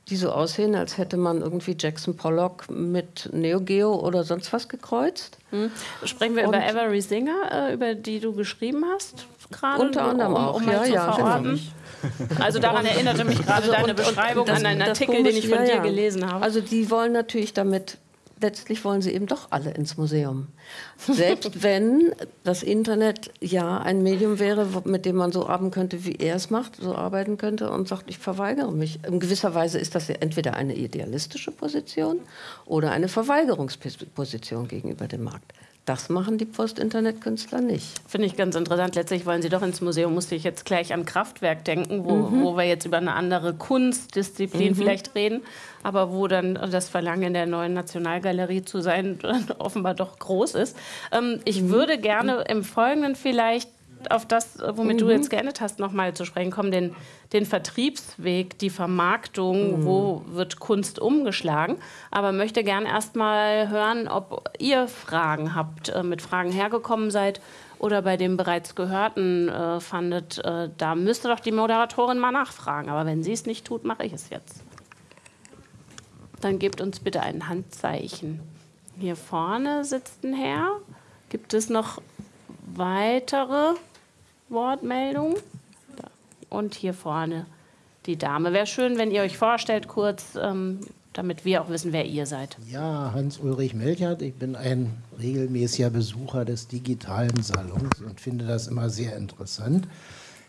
die so aussehen, als hätte man irgendwie Jackson Pollock mit Neo Geo oder sonst was gekreuzt. Hm. Sprechen wir Und über Avery Singer, äh, über die du geschrieben hast? Gerade unter anderem um, um auch, ja, ja. Genau. Also daran erinnerte mich gerade also deine und, Beschreibung und das, an einen Artikel, komisch, den ich von ja, dir gelesen habe. Also die wollen natürlich damit letztlich wollen sie eben doch alle ins Museum. Selbst wenn das Internet ja ein Medium wäre, mit dem man so arbeiten könnte, wie er es macht, so arbeiten könnte und sagt, ich verweigere mich. In gewisser Weise ist das ja entweder eine idealistische Position oder eine Verweigerungsposition gegenüber dem Markt. Das machen die Post-Internet-Künstler nicht. Finde ich ganz interessant. Letztlich wollen sie doch ins Museum, musste ich jetzt gleich an Kraftwerk denken, wo, mhm. wo wir jetzt über eine andere Kunstdisziplin mhm. vielleicht reden, aber wo dann das Verlangen in der neuen Nationalgalerie zu sein offenbar doch groß ist. Ähm, ich mhm. würde gerne im Folgenden vielleicht auf das, womit mhm. du jetzt geendet hast, nochmal zu sprechen kommen, den, den Vertriebsweg, die Vermarktung, mhm. wo wird Kunst umgeschlagen. Aber möchte gerne erstmal hören, ob ihr Fragen habt, äh, mit Fragen hergekommen seid oder bei dem bereits Gehörten äh, fandet, äh, da müsste doch die Moderatorin mal nachfragen. Aber wenn sie es nicht tut, mache ich es jetzt. Dann gebt uns bitte ein Handzeichen. Hier vorne sitzt ein Herr. Gibt es noch weitere Wortmeldung. Und hier vorne die Dame. Wäre schön, wenn ihr euch vorstellt kurz, ähm, damit wir auch wissen, wer ihr seid. Ja, Hans-Ulrich Melchert. Ich bin ein regelmäßiger Besucher des digitalen Salons und finde das immer sehr interessant.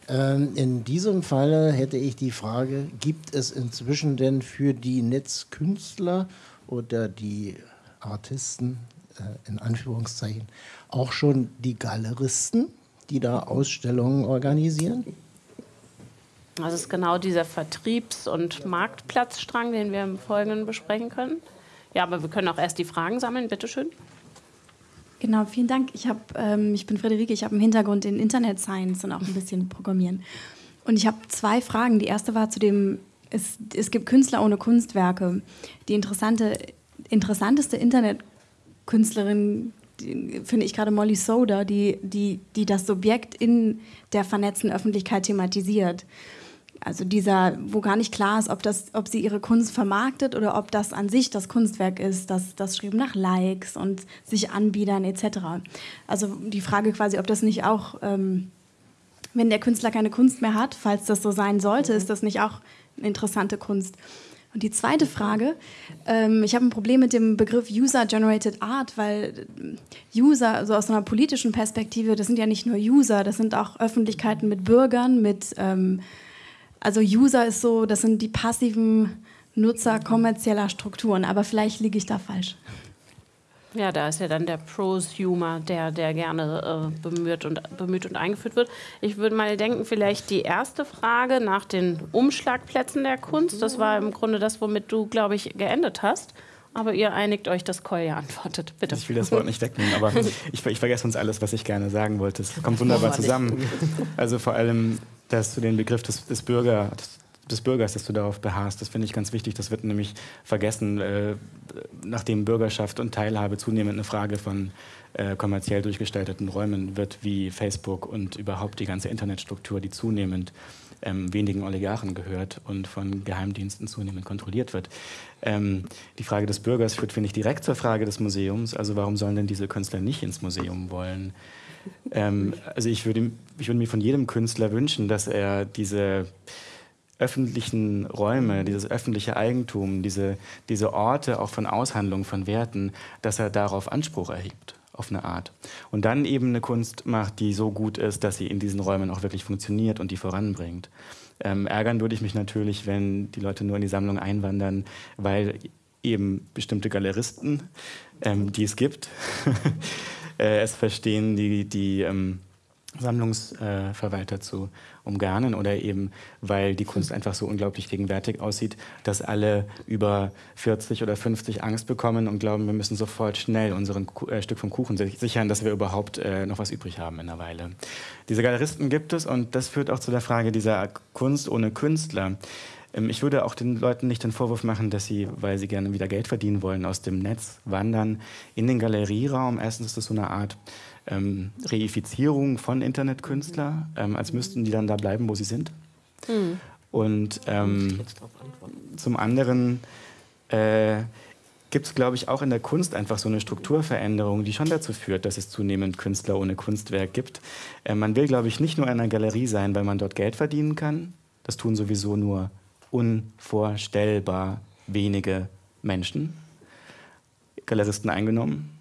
Ähm, in diesem Falle hätte ich die Frage, gibt es inzwischen denn für die Netzkünstler oder die Artisten äh, in Anführungszeichen auch schon die Galeristen, die da Ausstellungen organisieren? Das ist genau dieser Vertriebs- und Marktplatzstrang, den wir im Folgenden besprechen können. Ja, aber wir können auch erst die Fragen sammeln. Bitte schön. Genau, vielen Dank. Ich, hab, ähm, ich bin Friederike, ich habe einen Hintergrund in Internet Science und auch ein bisschen Programmieren. Und ich habe zwei Fragen. Die erste war zu dem, es, es gibt Künstler ohne Kunstwerke. Die interessante, interessanteste Internetkünstlerin finde ich gerade Molly Soda, die, die, die das Subjekt in der vernetzten Öffentlichkeit thematisiert. Also dieser, wo gar nicht klar ist, ob, das, ob sie ihre Kunst vermarktet oder ob das an sich das Kunstwerk ist, das, das Schreiben nach Likes und sich anbiedern etc. Also die Frage quasi, ob das nicht auch, ähm, wenn der Künstler keine Kunst mehr hat, falls das so sein sollte, ist das nicht auch eine interessante Kunst. Und die zweite Frage, ähm, ich habe ein Problem mit dem Begriff User-Generated Art, weil User, also aus einer politischen Perspektive, das sind ja nicht nur User, das sind auch Öffentlichkeiten mit Bürgern, mit ähm, also User ist so, das sind die passiven Nutzer kommerzieller Strukturen, aber vielleicht liege ich da falsch. Ja, da ist ja dann der Prosumer, der, der gerne äh, bemüht, und, bemüht und eingeführt wird. Ich würde mal denken, vielleicht die erste Frage nach den Umschlagplätzen der Kunst. Das war im Grunde das, womit du, glaube ich, geendet hast. Aber ihr einigt euch, dass Kolja antwortet. Bitte. Ich will das Wort nicht wegnehmen, aber ich, ich vergesse uns alles, was ich gerne sagen wollte. Es kommt wunderbar zusammen. Also vor allem, dass du den Begriff des, des, Bürger, des, des Bürgers, dass du darauf beharrst, das finde ich ganz wichtig. Das wird nämlich vergessen, äh, nachdem Bürgerschaft und Teilhabe zunehmend eine Frage von äh, kommerziell durchgestalteten Räumen wird, wie Facebook und überhaupt die ganze Internetstruktur, die zunehmend ähm, wenigen Oligarchen gehört und von Geheimdiensten zunehmend kontrolliert wird. Ähm, die Frage des Bürgers führt, finde ich, direkt zur Frage des Museums. Also warum sollen denn diese Künstler nicht ins Museum wollen? Ähm, also ich würde, ich würde mir von jedem Künstler wünschen, dass er diese öffentlichen Räume, dieses öffentliche Eigentum, diese, diese Orte auch von Aushandlung von Werten, dass er darauf Anspruch erhebt auf eine Art. Und dann eben eine Kunst macht, die so gut ist, dass sie in diesen Räumen auch wirklich funktioniert und die voranbringt. Ähm, ärgern würde ich mich natürlich, wenn die Leute nur in die Sammlung einwandern, weil eben bestimmte Galeristen, ähm, die es gibt, äh, es verstehen, die, die ähm, Sammlungsverwalter zu umgarnen oder eben, weil die Kunst einfach so unglaublich gegenwärtig aussieht, dass alle über 40 oder 50 Angst bekommen und glauben, wir müssen sofort schnell unseren äh, Stück vom Kuchen sichern, dass wir überhaupt äh, noch was übrig haben in einer Weile. Diese Galeristen gibt es und das führt auch zu der Frage dieser Kunst ohne Künstler. Ähm, ich würde auch den Leuten nicht den Vorwurf machen, dass sie, weil sie gerne wieder Geld verdienen wollen, aus dem Netz wandern in den Galerieraum. Erstens ist das so eine Art ähm, Reifizierung von Internetkünstler, ähm, als müssten die dann da bleiben, wo sie sind. Mhm. Und ähm, zum anderen äh, gibt es, glaube ich, auch in der Kunst einfach so eine Strukturveränderung, die schon dazu führt, dass es zunehmend Künstler ohne Kunstwerk gibt. Äh, man will, glaube ich, nicht nur in einer Galerie sein, weil man dort Geld verdienen kann. Das tun sowieso nur unvorstellbar wenige Menschen, Galeristen eingenommen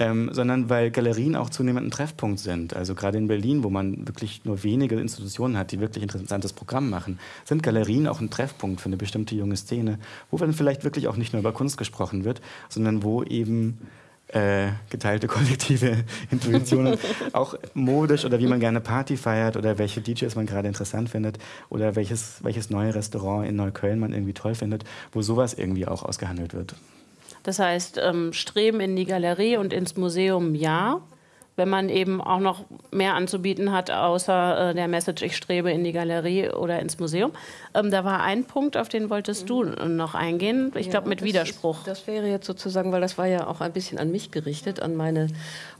ähm, sondern weil Galerien auch zunehmend ein Treffpunkt sind. Also gerade in Berlin, wo man wirklich nur wenige Institutionen hat, die wirklich interessantes Programm machen, sind Galerien auch ein Treffpunkt für eine bestimmte junge Szene, wo dann vielleicht wirklich auch nicht nur über Kunst gesprochen wird, sondern wo eben äh, geteilte kollektive Intuitionen, auch modisch oder wie man gerne Party feiert oder welche DJs man gerade interessant findet oder welches, welches neue Restaurant in Neukölln man irgendwie toll findet, wo sowas irgendwie auch ausgehandelt wird. Das heißt, ähm, Streben in die Galerie und ins Museum ja, wenn man eben auch noch mehr anzubieten hat, außer äh, der Message, ich strebe in die Galerie oder ins Museum. Ähm, da war ein Punkt, auf den wolltest du noch eingehen, ich ja, glaube mit Widerspruch. Ist, das wäre jetzt sozusagen, weil das war ja auch ein bisschen an mich gerichtet, an meine,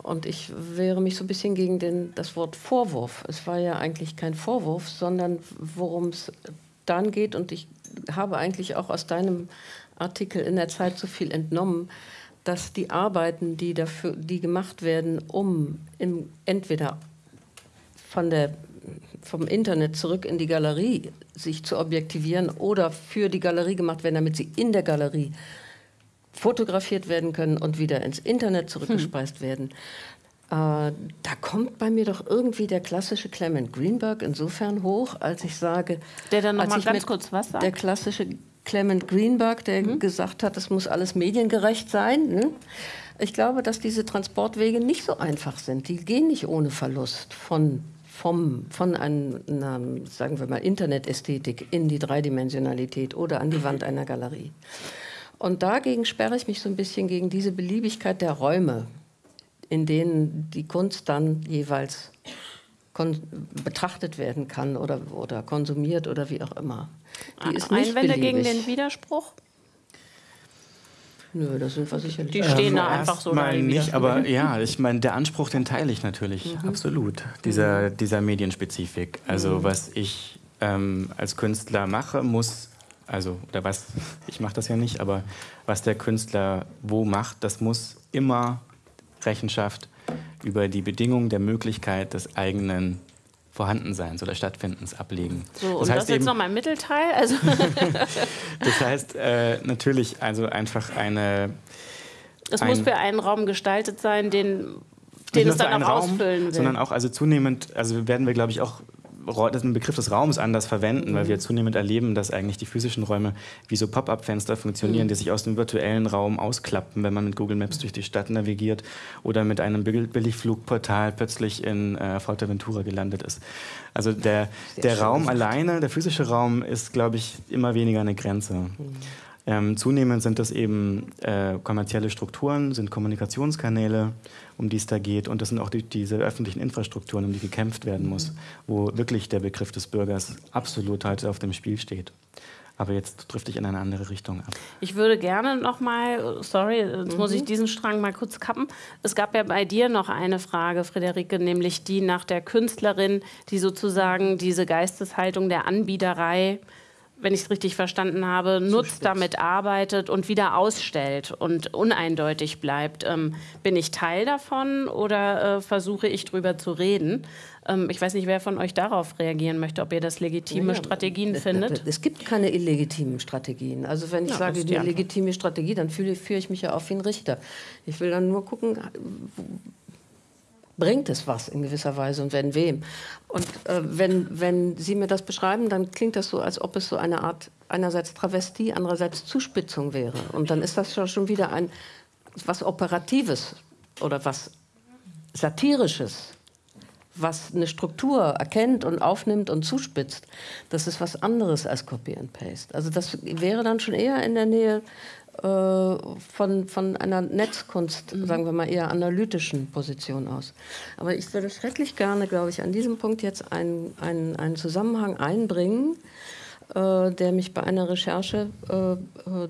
und ich wehre mich so ein bisschen gegen den, das Wort Vorwurf. Es war ja eigentlich kein Vorwurf, sondern worum es dann geht, und ich habe eigentlich auch aus deinem Artikel in der Zeit so viel entnommen, dass die Arbeiten, die, dafür, die gemacht werden, um im, entweder von der vom Internet zurück in die Galerie sich zu objektivieren oder für die Galerie gemacht werden, damit sie in der Galerie fotografiert werden können und wieder ins Internet zurückgespeist hm. werden. Äh, da kommt bei mir doch irgendwie der klassische Clement Greenberg insofern hoch, als ich sage, der dann noch mal ganz kurz was sagt. Der klassische Clement Greenberg, der mhm. gesagt hat, es muss alles mediengerecht sein. Ne? Ich glaube, dass diese Transportwege nicht so einfach sind. Die gehen nicht ohne Verlust von, vom, von einer, sagen wir mal, Internetästhetik in die Dreidimensionalität oder an die Wand einer Galerie. Und dagegen sperre ich mich so ein bisschen gegen diese Beliebigkeit der Räume, in denen die Kunst dann jeweils betrachtet werden kann oder, oder konsumiert oder wie auch immer. Die ist nicht Einwände beliebig. gegen den Widerspruch? Nö, das sind wir sicherlich. Die stehen ähm, da einfach so. Mal nicht, aber ja, ich meine, der Anspruch, den teile ich natürlich, mhm. absolut. Dieser, mhm. dieser Medienspezifik. Also mhm. was ich ähm, als Künstler mache, muss, also, oder was, ich mache das ja nicht, aber was der Künstler wo macht, das muss immer Rechenschaft über die Bedingungen der Möglichkeit des eigenen Vorhandenseins oder Stattfindens ablegen. So, das und heißt das jetzt nochmal im Mittelteil? Also das heißt äh, natürlich also einfach eine... Es ein, muss für einen Raum gestaltet sein, den, den es dann auch Raum, ausfüllen will. Sondern auch also zunehmend, also werden wir glaube ich auch den Begriff des Raums anders verwenden, mhm. weil wir zunehmend erleben, dass eigentlich die physischen Räume wie so Pop-up-Fenster funktionieren, mhm. die sich aus dem virtuellen Raum ausklappen, wenn man mit Google Maps durch die Stadt navigiert oder mit einem Billigflugportal plötzlich in äh, Fuerteventura gelandet ist. Also der, der Raum alleine, der physische Raum ist, glaube ich, immer weniger eine Grenze. Mhm. Ähm, zunehmend sind das eben äh, kommerzielle Strukturen, sind Kommunikationskanäle, um die es da geht. Und das sind auch die, diese öffentlichen Infrastrukturen, um die gekämpft werden muss, wo wirklich der Begriff des Bürgers absolut heute auf dem Spiel steht. Aber jetzt drifte ich in eine andere Richtung ab. Ich würde gerne noch mal, sorry, jetzt mhm. muss ich mhm. diesen Strang mal kurz kappen. Es gab ja bei dir noch eine Frage, Friederike, nämlich die nach der Künstlerin, die sozusagen diese Geisteshaltung der Anbiederei wenn ich es richtig verstanden habe, nutzt, damit arbeitet und wieder ausstellt und uneindeutig bleibt. Ähm, bin ich Teil davon oder äh, versuche ich drüber zu reden? Ähm, ich weiß nicht, wer von euch darauf reagieren möchte, ob ihr das legitime ja, Strategien findet. Es gibt keine illegitimen Strategien. Also wenn ich ja, sage, die legitime Strategie, dann fühle, führe ich mich ja auf wie ein Richter. Ich will dann nur gucken, bringt es was in gewisser Weise und wenn wem. Und äh, wenn, wenn Sie mir das beschreiben, dann klingt das so, als ob es so eine Art einerseits Travestie, andererseits Zuspitzung wäre. Und dann ist das schon wieder ein was Operatives oder was Satirisches, was eine Struktur erkennt und aufnimmt und zuspitzt. Das ist was anderes als Copy and Paste. Also das wäre dann schon eher in der Nähe äh, von, von einer Netzkunst, mhm. sagen wir mal eher analytischen Position aus. Aber ich würde schrecklich gerne, glaube ich, an diesem Punkt jetzt einen, einen, einen Zusammenhang einbringen, äh, der mich bei einer Recherche äh, äh,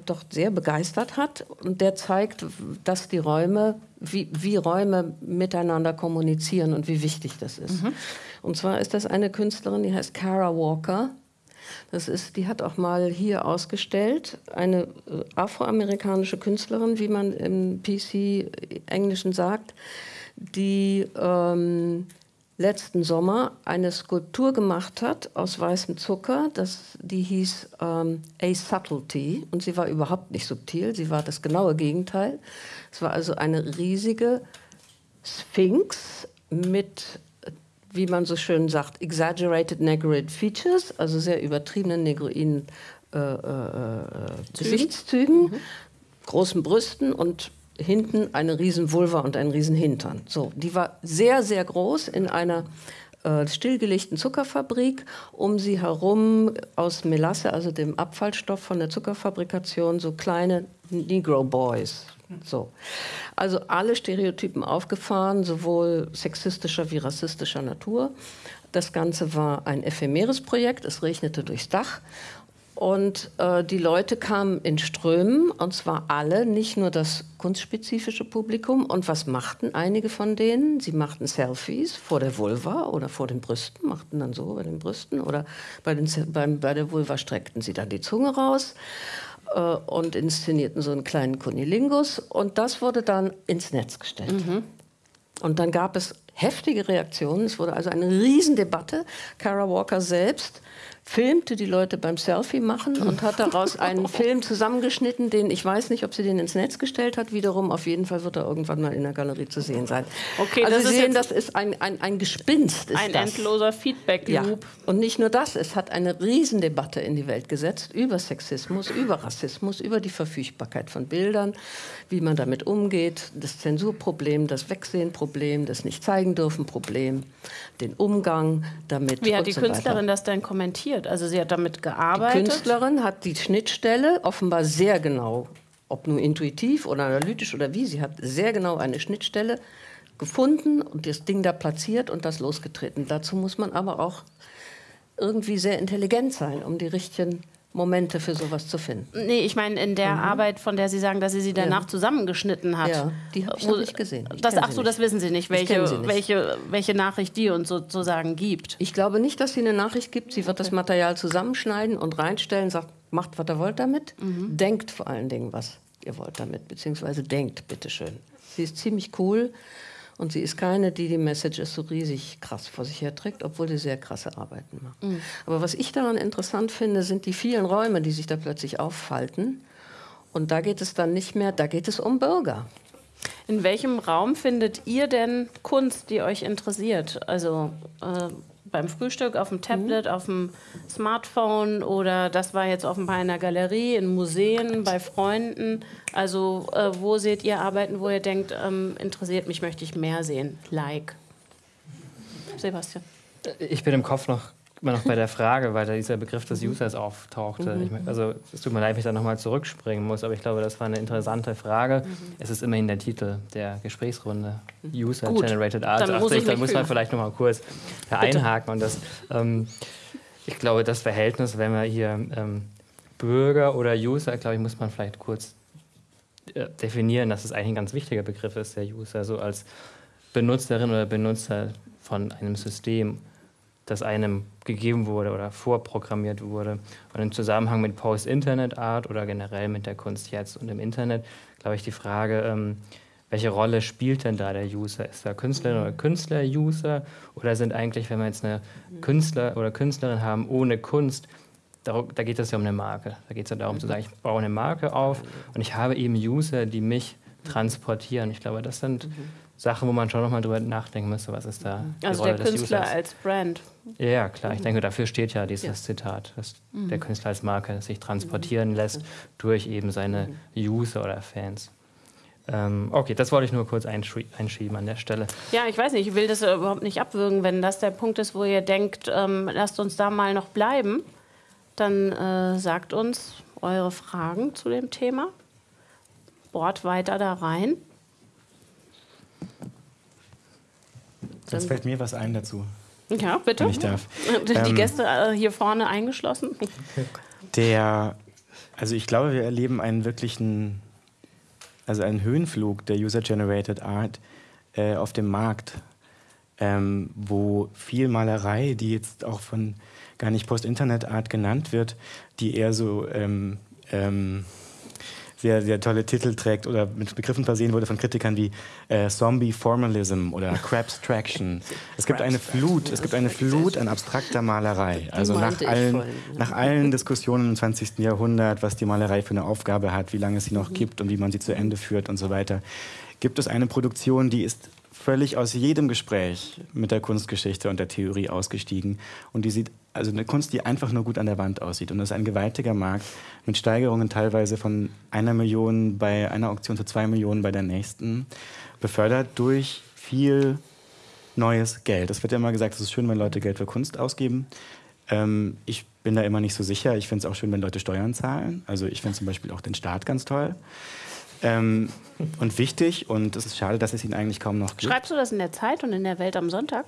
doch sehr begeistert hat und der zeigt, dass die Räume, wie, wie Räume miteinander kommunizieren und wie wichtig das ist. Mhm. Und zwar ist das eine Künstlerin, die heißt Kara Walker das ist, die hat auch mal hier ausgestellt, eine äh, afroamerikanische Künstlerin, wie man im PC-Englischen sagt, die ähm, letzten Sommer eine Skulptur gemacht hat aus weißem Zucker. Das, die hieß ähm, A Subtlety und sie war überhaupt nicht subtil, sie war das genaue Gegenteil. Es war also eine riesige Sphinx mit wie man so schön sagt, exaggerated negroid features, also sehr übertriebenen negroiden äh, äh, äh Gesichtszügen, mhm. großen Brüsten und hinten eine riesen Vulva und ein riesen Hintern. So, die war sehr, sehr groß in einer äh, stillgelegten Zuckerfabrik. Um sie herum aus Melasse, also dem Abfallstoff von der Zuckerfabrikation, so kleine Negro Boys, so. Also alle Stereotypen aufgefahren, sowohl sexistischer wie rassistischer Natur. Das Ganze war ein ephemeres Projekt, es regnete durchs Dach. Und äh, die Leute kamen in Strömen, und zwar alle, nicht nur das kunstspezifische Publikum. Und was machten einige von denen? Sie machten Selfies vor der Vulva oder vor den Brüsten, machten dann so bei den Brüsten oder bei, den, bei, bei der Vulva streckten sie dann die Zunge raus äh, und inszenierten so einen kleinen Kunilingus und das wurde dann ins Netz gestellt. Mhm. Und dann gab es heftige Reaktionen. Es wurde also eine Riesendebatte. Kara Walker selbst filmte die Leute beim Selfie machen und hat daraus einen Film zusammengeschnitten, den ich weiß nicht, ob sie den ins Netz gestellt hat. Wiederum, auf jeden Fall wird er irgendwann mal in der Galerie zu sehen sein. Okay, also das Sie ist sehen, das ist ein, ein, ein Gespinst. Ist ein das. endloser Feedback-Loop. Ja. Und nicht nur das, es hat eine Riesendebatte in die Welt gesetzt über Sexismus, über Rassismus, über die Verfügbarkeit von Bildern, wie man damit umgeht, das Zensurproblem, das Wegsehenproblem, das Nicht-Zeigen-dürfen-Problem, den Umgang damit. Wie hat die so weiter. Künstlerin das denn kommentiert? Also sie hat damit Die gearbeitet. Künstlerin hat die Schnittstelle offenbar sehr genau, ob nur intuitiv oder analytisch oder wie, sie hat sehr genau eine Schnittstelle gefunden und das Ding da platziert und das losgetreten. Dazu muss man aber auch irgendwie sehr intelligent sein, um die richtigen Momente für sowas zu finden. Nee, ich meine in der Arbeit, von der Sie sagen, dass sie sie danach Ja. zusammengeschnitten hat. Ja, die hab ich noch nicht gesehen. Ich Das, ach so, das wissen Sie nicht, Ich welche, sie nicht. Welche, welche Nachricht die uns sozusagen gibt. Ich glaube nicht, dass sie eine Nachricht gibt. Sie wird das Material zusammenschneiden und reinstellen, sagt, macht, was ihr wollt damit. Denkt vor allen Dingen, was ihr wollt damit, beziehungsweise denkt, bitteschön. Sie ist ziemlich cool und sie ist keine, die die Messages so riesig krass vor sich herträgt, obwohl sie sehr krasse Arbeiten macht. Aber was ich daran interessant finde, sind die vielen Räume, die sich da plötzlich auffalten. Und da geht es dann nicht mehr, da geht es um Bürger. In welchem Raum findet ihr denn Kunst, die euch interessiert? Also äh, beim Frühstück, auf dem Tablet, auf dem Smartphone oder das war jetzt offenbar in der Galerie, in Museen, bei Freunden. Also äh, wo seht ihr Arbeiten, wo ihr denkt, ähm, interessiert mich, möchte ich mehr sehen? Like. Sebastian. Ich bin im Kopf noch immer noch bei der Frage, weil da dieser Begriff des Users auftauchte. Ich mein, also es tut mir leid, wenn ich da nochmal zurückspringen muss, aber ich glaube, das war eine interessante Frage. Es ist immerhin der Titel der Gesprächsrunde. User Gut, Generated Art. dann Dachte muss ich da mich muss man vielleicht nochmal kurz da einhaken. Und das, ähm, ich glaube, das Verhältnis, wenn wir hier ähm, Bürger oder User, glaube ich, muss man vielleicht kurz äh, definieren, dass es eigentlich ein ganz wichtiger Begriff ist, der User, so als Benutzerin oder Benutzer von einem System, das einem gegeben wurde oder vorprogrammiert wurde. Und im Zusammenhang mit Post-Internet-Art oder generell mit der Kunst jetzt und im Internet, glaube ich, die Frage, ähm, welche Rolle spielt denn da der User? Ist da Künstlerin oder Künstler User? Oder sind eigentlich, wenn wir jetzt eine Künstler oder Künstlerin haben ohne Kunst, darum, da geht es ja um eine Marke. Da geht es ja darum zu sagen, ich baue eine Marke auf und ich habe eben User, die mich transportieren. Ich glaube, das sind Sachen, wo man schon nochmal drüber nachdenken müsste, was ist da die Also Rolle der des Künstler Users. als Brand. Ja, klar. Ich denke, dafür steht ja dieses Ja. Zitat, dass Mhm. der Künstler als Marke sich transportieren lässt durch eben seine Mhm. User oder Fans. Ähm, okay, das wollte ich nur kurz einschieben an der Stelle. Ja, ich weiß nicht, ich will das überhaupt nicht abwürgen. Wenn das der Punkt ist, wo ihr denkt, ähm, lasst uns da mal noch bleiben, dann äh, sagt uns eure Fragen zu dem Thema. Bohrt weiter da rein. Jetzt fällt mir was ein dazu, Ja, bitte. wenn ich darf. Die Ähm, Gäste äh, hier vorne eingeschlossen. Der, also ich glaube, wir erleben einen wirklichen, also einen Höhenflug der User-Generated Art äh, auf dem Markt, ähm, wo viel Malerei, die jetzt auch von gar nicht Post-Internet-Art genannt wird, die eher so ähm, ähm, sehr, sehr tolle Titel trägt oder mit Begriffen versehen wurde von Kritikern wie äh, Zombie Formalism oder Crabstraction. Es gibt eine Flut, es gibt eine Flut an abstrakter Malerei. Also nach allen, ja. nach allen Diskussionen im 20. Jahrhundert, was die Malerei für eine Aufgabe hat, wie lange es sie Mhm. noch gibt und wie man sie zu Ende führt und so weiter, gibt es eine Produktion, die ist völlig aus jedem Gespräch mit der Kunstgeschichte und der Theorie ausgestiegen. Und die sieht, also eine Kunst, die einfach nur gut an der Wand aussieht. Und das ist ein gewaltiger Markt mit Steigerungen teilweise von einer Million bei einer Auktion zu zwei Millionen bei der nächsten, befördert durch viel neues Geld. Es wird ja immer gesagt, es ist schön, wenn Leute Geld für Kunst ausgeben. Ähm, ich bin da immer nicht so sicher. Ich finde es auch schön, wenn Leute Steuern zahlen. Also ich finde zum Beispiel auch den Staat ganz toll. Ähm, und wichtig, und es ist schade, dass es ihn eigentlich kaum noch gibt. Schreibst du das in der Zeit und in der Welt am Sonntag?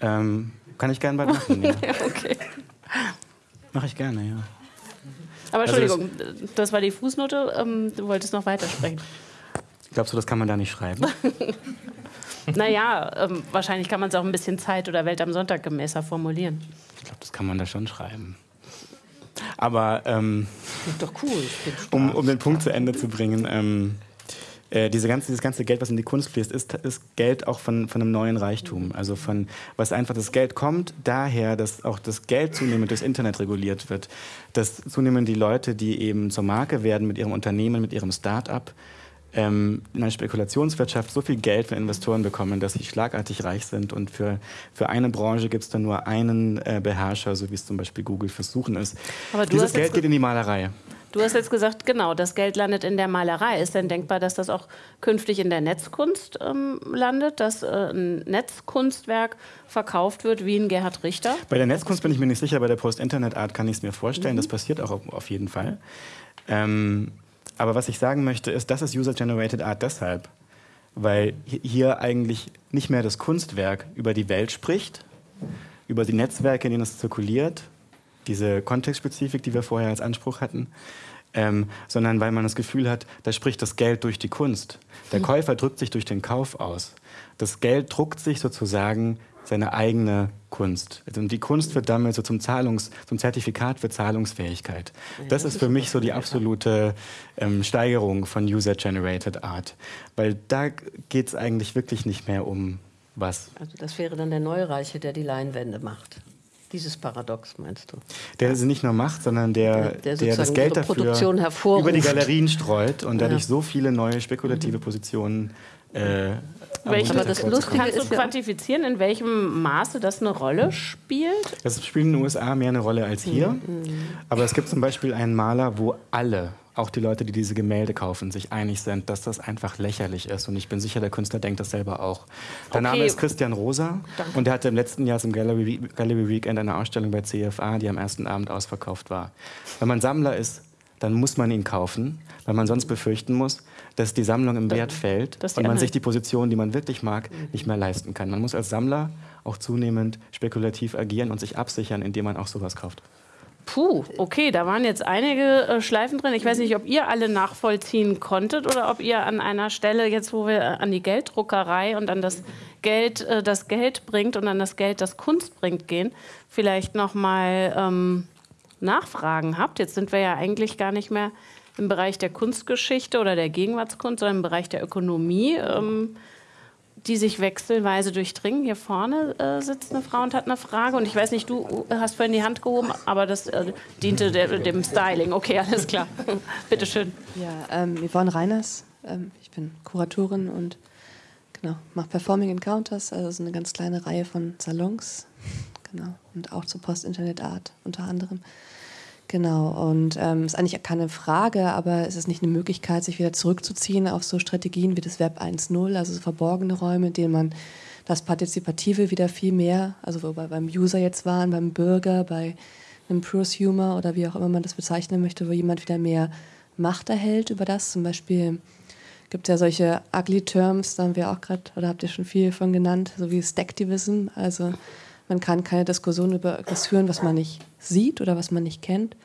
Ähm, kann ich gerne bald machen, ja. okay. Mache ich gerne, ja. Aber Also das- Entschuldigung, das, war die Fußnote. Ähm, du wolltest noch weitersprechen. Glaubst du, das kann man da nicht schreiben? naja, ähm, wahrscheinlich kann man es auch ein bisschen Zeit- oder Welt am Sonntag gemäßer formulieren. Ich glaube, das kann man da schon schreiben. Aber ähm, Doch cool. Um, um den Punkt zu Ende zu bringen, ähm, äh, diese ganze, dieses ganze Geld, was in die Kunst fließt, ist, ist Geld auch von, von einem neuen Reichtum. Also von, was einfach das Geld kommt, daher, dass auch das Geld zunehmend durchs Internet reguliert wird. Dass zunehmend die Leute, die eben zur Marke werden mit ihrem Unternehmen, mit ihrem Start-up, ähm, in einer Spekulationswirtschaft so viel Geld von Investoren bekommen, dass sie schlagartig reich sind und für, für eine Branche gibt es dann nur einen äh, Beherrscher, so wie es zum Beispiel Google versuchen ist. Aber Dieses Geld geht in die Malerei. Du hast jetzt gesagt, genau, das Geld landet in der Malerei. Ist denn denkbar, dass das auch künftig in der Netzkunst ähm, landet, dass äh, ein Netzkunstwerk verkauft wird wie ein Gerhard Richter? Bei der Netzkunst bin ich mir nicht sicher, bei der Post-Internet-Art kann ich es mir vorstellen. Mhm. Das passiert auch auf jeden Fall. Ähm, aber was ich sagen möchte, ist, das ist User-Generated Art deshalb, weil hier eigentlich nicht mehr das Kunstwerk über die Welt spricht, über die Netzwerke, in denen es zirkuliert, diese Kontextspezifik, die wir vorher als Anspruch hatten, ähm, sondern weil man das Gefühl hat, da spricht das Geld durch die Kunst. Der hm. Käufer drückt sich durch den Kauf aus. Das Geld druckt sich sozusagen seine eigene Kunst. Und also die Kunst wird damit so zum Zahlungs, zum Zertifikat für Zahlungsfähigkeit. Das ist für mich so die absolute ähm, Steigerung von User-Generated Art. Weil da geht es eigentlich wirklich nicht mehr um was. Also das wäre dann der Neureiche, der die Leinwände macht. Dieses Paradox meinst du? Der sie nicht nur macht, sondern der, der, der das Geld dafür über die Galerien streut und dadurch ja. so viele neue spekulative Positionen äh, welche, aber das Lustige kannst du quantifizieren, in welchem Maße das eine Rolle spielt? Das spielt in den USA mehr eine Rolle als hier. Mhm. Aber es gibt zum Beispiel einen Maler, wo alle, auch die Leute, die diese Gemälde kaufen, sich einig sind, dass das einfach lächerlich ist. Und ich bin sicher, der Künstler denkt das selber auch. Der okay. Name ist Christian Rosa Danke. und der hatte im letzten Jahr zum Gallery, Gallery Weekend eine Ausstellung bei CFA, die am ersten Abend ausverkauft war. Wenn man Sammler ist, dann muss man ihn kaufen, weil man sonst befürchten muss, dass die Sammlung im Wert fällt und man sich die Position, die man wirklich mag, nicht mehr leisten kann. Man muss als Sammler auch zunehmend spekulativ agieren und sich absichern, indem man auch sowas kauft. Puh, okay, da waren jetzt einige äh, Schleifen drin. Ich weiß nicht, ob ihr alle nachvollziehen konntet oder ob ihr an einer Stelle, jetzt wo wir äh, an die Gelddruckerei und an das Geld, äh, das Geld bringt und an das Geld, das Kunst bringt, gehen, vielleicht noch mal ähm, Nachfragen habt. Jetzt sind wir ja eigentlich gar nicht mehr im Bereich der Kunstgeschichte oder der Gegenwartskunst, sondern im Bereich der Ökonomie, ähm, die sich wechselweise durchdringen. Hier vorne äh, sitzt eine Frau und hat eine Frage. Und ich weiß nicht, du hast vorhin die Hand gehoben, aber das äh, diente der, dem Styling. Okay, alles klar. Bitte schön. Ja, ähm, Yvonne Reiners. Ähm, ich bin Kuratorin und genau, mache Performing Encounters, also so eine ganz kleine Reihe von Salons. Genau. Und auch zur Post-Internet-Art unter anderem. Genau, und es ähm, ist eigentlich keine Frage, aber es ist nicht eine Möglichkeit, sich wieder zurückzuziehen auf so Strategien wie das Web 1.0, also so verborgene Räume, in denen man das Partizipative wieder viel mehr, also wo wir beim User jetzt waren, beim Bürger, bei einem Prosumer oder wie auch immer man das bezeichnen möchte, wo jemand wieder mehr Macht erhält über das. Zum Beispiel gibt es ja solche ugly Terms, da haben wir auch gerade, oder habt ihr schon viel von genannt, so wie Stacktivism, also man kann keine Diskussion über etwas führen, was man nicht sieht oder was man nicht kennt.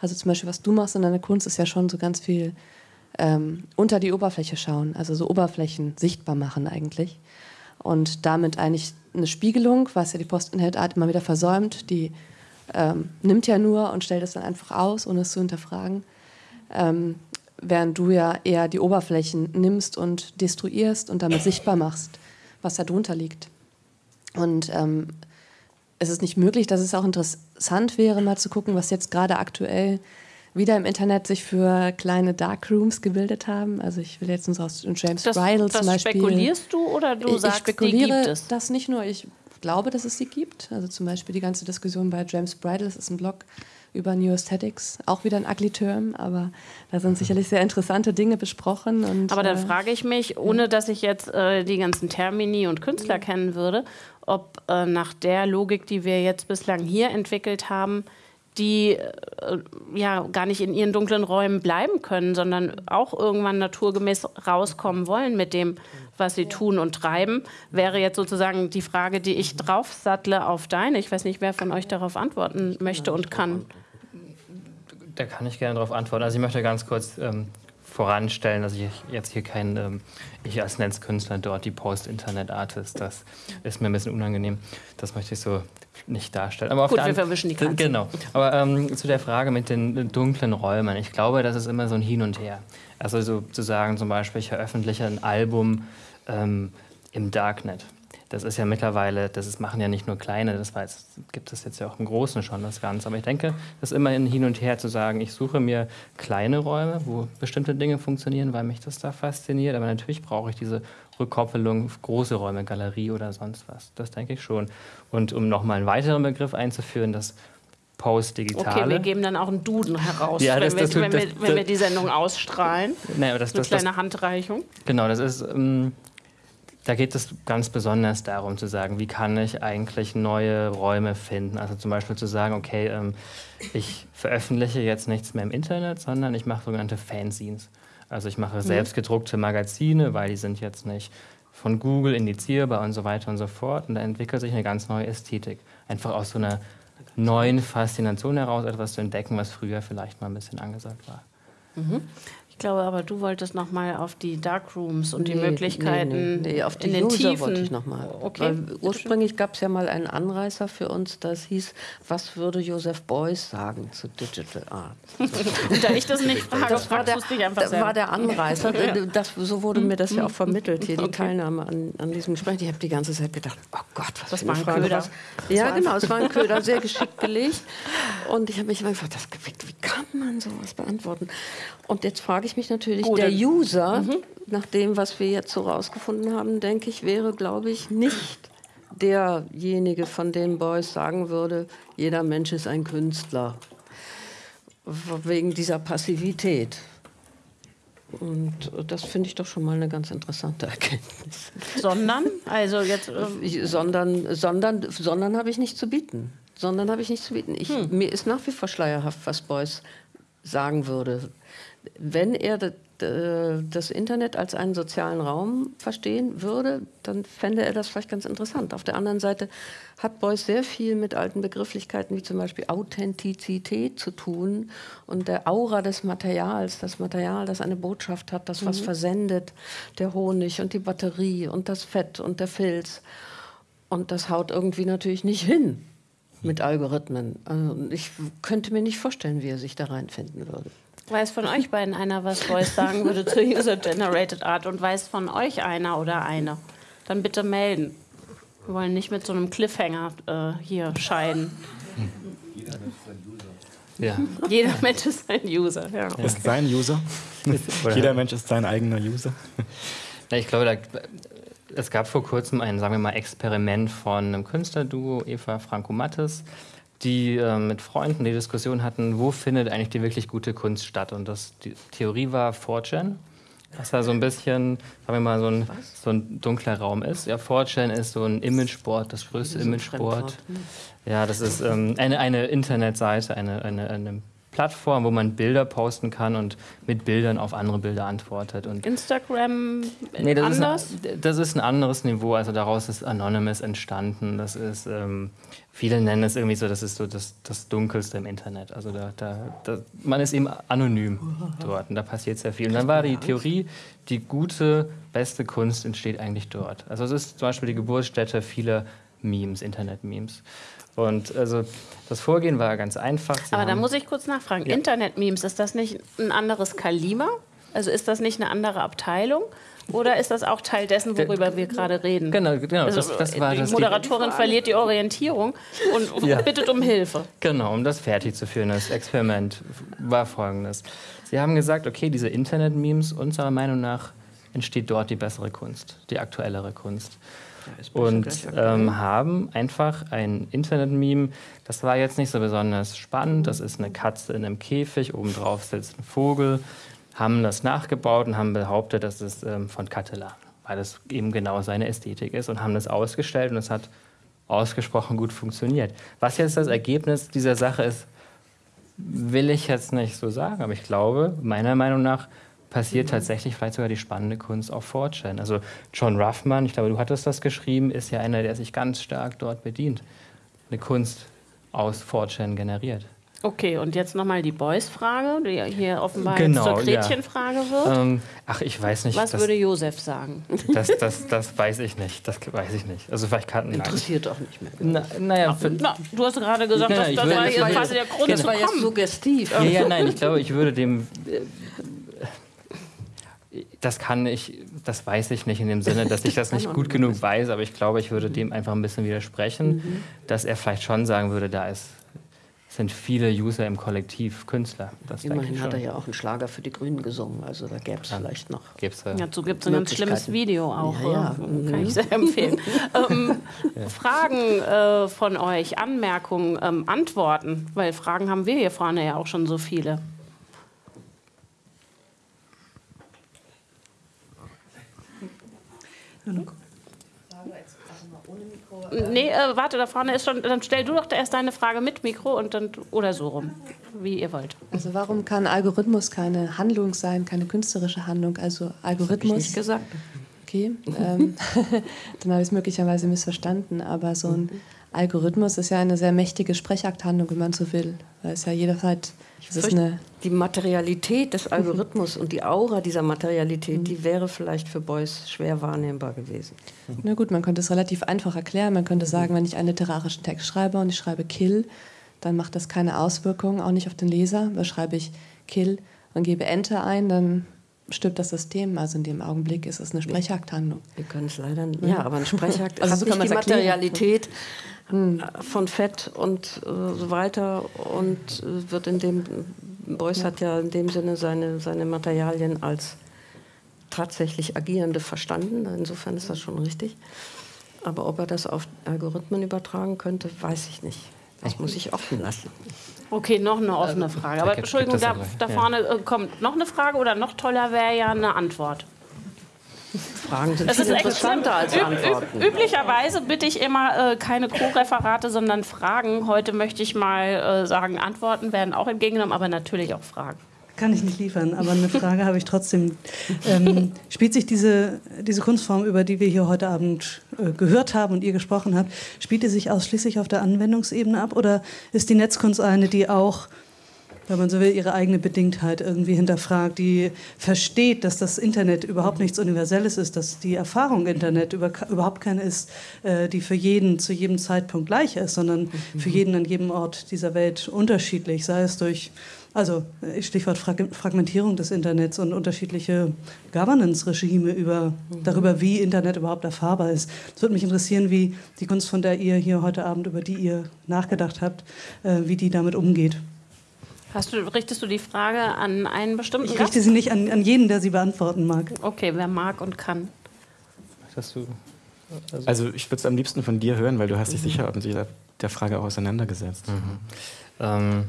Also zum Beispiel, was du machst in deiner Kunst, ist ja schon so ganz viel ähm, unter die Oberfläche schauen, also so Oberflächen sichtbar machen eigentlich. Und damit eigentlich eine Spiegelung, was ja die Post-Inhalt-Art immer wieder versäumt, die ähm, nimmt ja nur und stellt es dann einfach aus, ohne es zu hinterfragen. Ähm, während du ja eher die Oberflächen nimmst und destruierst und damit sichtbar machst, was da drunter liegt. Und ähm, es ist nicht möglich, dass es auch interessant wäre, mal zu gucken, was jetzt gerade aktuell wieder im Internet sich für kleine Darkrooms gebildet haben. Also ich will jetzt uns aus James das, Bridle zum Beispiel. Spekulierst du oder du ich, sagst, ich spekuliere die gibt es? das nicht nur. Ich glaube, dass es sie gibt. Also zum Beispiel die ganze Diskussion bei James Bridle, das ist ein Blog über New Aesthetics, auch wieder ein ugly Term, aber da sind sicherlich sehr interessante Dinge besprochen. Und, aber dann äh, frage ich mich, ohne dass ich jetzt äh, die ganzen Termini und Künstler ja. kennen würde, ob äh, nach der Logik, die wir jetzt bislang hier entwickelt haben, die äh, ja gar nicht in ihren dunklen Räumen bleiben können, sondern auch irgendwann naturgemäß rauskommen wollen mit dem, was sie tun und treiben, wäre jetzt sozusagen die Frage, die ich draufsattle auf deine. Ich weiß nicht, wer von euch darauf antworten möchte und kann. Da kann ich gerne darauf antworten. Also ich möchte ganz kurz ähm, voranstellen, dass ich jetzt hier kein, ähm, ich als Netzkünstler dort die Post-Internet-Artist, das ist mir ein bisschen unangenehm. Das möchte ich so nicht darstellt. Aber Gut, wir verwischen die Katze. Genau. Aber ähm, zu der Frage mit den dunklen Räumen. Ich glaube, das ist immer so ein Hin und Her. Also so zu sagen, zum Beispiel, ich veröffentliche ein Album ähm, im Darknet. Das ist ja mittlerweile, das ist, machen ja nicht nur kleine, das jetzt, gibt es jetzt ja auch im Großen schon das Ganze. Aber ich denke, das ist immer ein Hin und Her zu sagen, ich suche mir kleine Räume, wo bestimmte Dinge funktionieren, weil mich das da fasziniert. Aber natürlich brauche ich diese Rückkoppelung, große Räume, Galerie oder sonst was. Das denke ich schon. Und um nochmal einen weiteren Begriff einzuführen, das Post-Digitale. Okay, wir geben dann auch einen Duden heraus, ja, das, wenn, das, wir, wenn, das, wir, wenn wir die Sendung ausstrahlen. Nein, das, Eine kleine Handreichung. Genau, das ist... Ähm, da geht es ganz besonders darum zu sagen, wie kann ich eigentlich neue Räume finden. Also zum Beispiel zu sagen, okay, ähm, ich veröffentliche jetzt nichts mehr im Internet, sondern ich mache sogenannte Fanzines. Also ich mache mhm. selbst gedruckte Magazine, weil die sind jetzt nicht von Google indizierbar und so weiter und so fort. Und da entwickelt sich eine ganz neue Ästhetik. Einfach aus so einer neuen Faszination heraus etwas zu entdecken, was früher vielleicht mal ein bisschen angesagt war. Mhm glaube aber, du wolltest noch mal auf die Darkrooms und nee, die Möglichkeiten nee, nee, auf die in den User Tiefen. wollte ich noch mal. Okay. Weil ursprünglich gab es ja mal einen Anreißer für uns, das hieß, was würde Joseph Beuys sagen zu Digital Art? und da ich das nicht frage, das war der, das war der Anreißer. Das, so wurde mir das ja auch vermittelt, hier okay. die Teilnahme an, an diesem Gespräch. Ich habe die ganze Zeit gedacht, oh Gott, was das war ein Frage. Was? Ja, genau, es war ein Köder, sehr geschickt gelegt. Und ich habe mich gefragt, das, wie kann man sowas beantworten? Und jetzt frage ich mich natürlich, Gut, der User, mhm. nach dem, was wir jetzt so rausgefunden haben, denke ich, wäre, glaube ich, nicht derjenige, von dem Beuys sagen würde, jeder Mensch ist ein Künstler. Wegen dieser Passivität. Und das finde ich doch schon mal eine ganz interessante Erkenntnis. Sondern? Also jetzt. Ähm sondern sondern, sondern habe ich nicht zu bieten. Sondern habe ich nicht zu bieten. Ich, hm. Mir ist nach wie vor schleierhaft, was Beuys sagen würde wenn er das Internet als einen sozialen Raum verstehen würde, dann fände er das vielleicht ganz interessant. Auf der anderen Seite hat Beuys sehr viel mit alten Begrifflichkeiten wie zum Beispiel Authentizität zu tun und der Aura des Materials, das Material, das eine Botschaft hat, das was mhm. versendet, der Honig und die Batterie und das Fett und der Filz. Und das haut irgendwie natürlich nicht hin mit Algorithmen. Also ich könnte mir nicht vorstellen, wie er sich da reinfinden würde. Weiß von euch beiden einer, was Beuys sagen würde zur User-Generated Art und weiß von euch einer oder eine? Dann bitte melden. Wir wollen nicht mit so einem Cliffhanger äh, hier scheiden. Jeder Mensch ist ein User. Ja. Jeder Mensch ist ein User. Ja. Ist sein User. Jeder Mensch ist sein eigener User. Ja, ich glaube, da, es gab vor kurzem ein, sagen wir mal, Experiment von einem Künstlerduo, Eva Franco Mattes, die äh, mit Freunden die Diskussion hatten, wo findet eigentlich die wirklich gute Kunst statt. Und das, die Theorie war 4chan. Was da so ein bisschen, sagen wir mal, so ein, so ein dunkler Raum ist. Ja, 4chan ist so ein Imageboard, das größte Imageboard. Ja, das ist ähm, eine, eine Internetseite, eine, eine, eine Plattform, wo man Bilder posten kann und mit Bildern auf andere Bilder antwortet. Und Instagram nee, das anders? Ist ein, das ist ein anderes Niveau. Also daraus ist Anonymous entstanden. Das ist, ähm, viele nennen es irgendwie so, das ist so das, das Dunkelste im Internet. Also da, da, da, man ist eben anonym dort und da passiert sehr viel. Und dann war die Theorie, die gute, beste Kunst entsteht eigentlich dort. Also es ist zum Beispiel die Geburtsstätte vieler Memes, Internet-Memes. Und also das Vorgehen war ganz einfach. Sie Aber da muss ich kurz nachfragen. Ja. Internet-Memes, ist das nicht ein anderes Kaliber? Also ist das nicht eine andere Abteilung? Oder ist das auch Teil dessen, worüber wir gerade reden? Genau, genau. Also, das, das war die das Moderatorin verliert die Orientierung und ja. bittet um Hilfe. Genau, um das fertig zu führen. Das Experiment war folgendes. Sie haben gesagt, okay, diese Internet-Memes, unserer Meinung nach entsteht dort die bessere Kunst, die aktuellere Kunst und ähm, haben einfach ein Internet-Meme. Das war jetzt nicht so besonders spannend. Das ist eine Katze in einem Käfig, obendrauf sitzt ein Vogel. Haben das nachgebaut und haben behauptet, das ist ähm, von Catalan, weil das eben genau seine Ästhetik ist und haben das ausgestellt und es hat ausgesprochen gut funktioniert. Was jetzt das Ergebnis dieser Sache ist, will ich jetzt nicht so sagen, aber ich glaube, meiner Meinung nach passiert mhm. tatsächlich vielleicht sogar die spannende Kunst auf 4chan. Also John Ruffman, ich glaube, du hattest das geschrieben, ist ja einer, der sich ganz stark dort bedient. Eine Kunst aus 4chan generiert. Okay, und jetzt nochmal die Boys-Frage, die hier offenbar Genau, jetzt zur ja. Gretchenfrage wird. Ähm, ach, ich weiß nicht. Was das, würde Josef sagen? das, das, das weiß ich nicht. Das weiß ich nicht. Also vielleicht kann Interessiert auch nicht mehr. Na, naja, für, Na, du hast gerade gesagt, Nein, das, nein, ich das will- war das jetzt war quasi der Grund Das zu war jetzt kommen. suggestiv. Ja, ja, nein, ich glaube, ich würde dem. äh, Das kann ich, das weiß ich nicht in dem Sinne, dass ich das nicht gut genug weiß, aber ich glaube, ich würde dem einfach ein bisschen widersprechen, dass er vielleicht schon sagen würde, da ist, sind viele User im Kollektiv Künstler. Das Immerhin hat er ja auch einen Schlager für die Grünen gesungen, also da gäbe es vielleicht noch. Gibt's, äh, Dazu gibt es ein ganz schlimmes. Video auch. Ja, ja. äh, Kann ich sehr empfehlen. ähm, Fragen äh, von euch, Anmerkungen, ähm, Antworten, weil Fragen haben wir hier vorne ja auch schon so viele nee, äh, warte, da vorne ist schon. Dann stell du doch erst deine Frage mit Mikro und dann oder so rum, wie ihr wollt. Also warum kann Algorithmus keine Handlung sein, keine künstlerische Handlung? Also Algorithmus. Das ich nicht gesagt. Okay, ähm, dann habe ich es möglicherweise missverstanden, aber so ein Algorithmus ist ja eine sehr mächtige Sprechakthandlung, wenn man so will, weil es ja jederzeit die Materialität des Algorithmus und die Aura dieser Materialität, die wäre vielleicht für Beuys schwer wahrnehmbar gewesen. na gut, man könnte es relativ einfach erklären. Man könnte sagen, wenn ich einen literarischen Text schreibe und ich schreibe Kill, dann macht das keine Auswirkungen, auch nicht auf den Leser. Weil schreibe ich Kill und gebe Enter ein, dann stimmt das System. Also in dem Augenblick ist es eine Sprechakthandlung. Wir können es leider nicht. Ja, aber ein Sprechhakt also so kann nicht die erklären. Materialität hm. von Fett und äh, so weiter und äh, wird in dem, Beuys ja. hat ja in dem Sinne seine, seine Materialien als tatsächlich Agierende verstanden. Insofern ist das schon richtig. Aber ob er das auf Algorithmen übertragen könnte, weiß ich nicht. Das muss ich offen lassen. Okay, noch eine offene Frage. Aber Entschuldigung, da, da vorne äh, kommt noch eine Frage oder noch toller wäre ja eine Antwort. Fragen sind Das viel ist interessanter als Antworten. Üb üblicherweise bitte ich immer äh, keine Co-Referate, sondern Fragen. Heute möchte ich mal äh, sagen, Antworten werden auch entgegengenommen, aber natürlich auch Fragen. Kann ich nicht liefern, aber eine Frage habe ich trotzdem. Ähm, spielt sich diese, diese Kunstform, über die wir hier heute Abend äh, gehört haben und ihr gesprochen habt, spielt die sich ausschließlich auf der Anwendungsebene ab oder ist die Netzkunst eine, die auch, wenn man so will, ihre eigene Bedingtheit irgendwie hinterfragt, die versteht, dass das Internet überhaupt nichts Universelles ist, dass die Erfahrung Internet über, überhaupt keine ist, äh, die für jeden zu jedem Zeitpunkt gleich ist, sondern für jeden an jedem Ort dieser Welt unterschiedlich, sei es durch also äh, Stichwort Frag Fragmentierung des Internets und unterschiedliche Governance-Regime über, darüber, wie Internet überhaupt erfahrbar ist. Es würde mich interessieren, wie die Kunst, von der ihr hier heute Abend, über die ihr nachgedacht habt, äh, wie die damit umgeht. Hast du, richtest du die Frage an einen bestimmten Ich Gast? richte sie nicht an, an jeden, der sie beantworten mag. Okay, wer mag und kann. Dass du, Also ich würde es am liebsten von dir hören, weil du hast dich sicher mit der Frage auch auseinandergesetzt. ähm,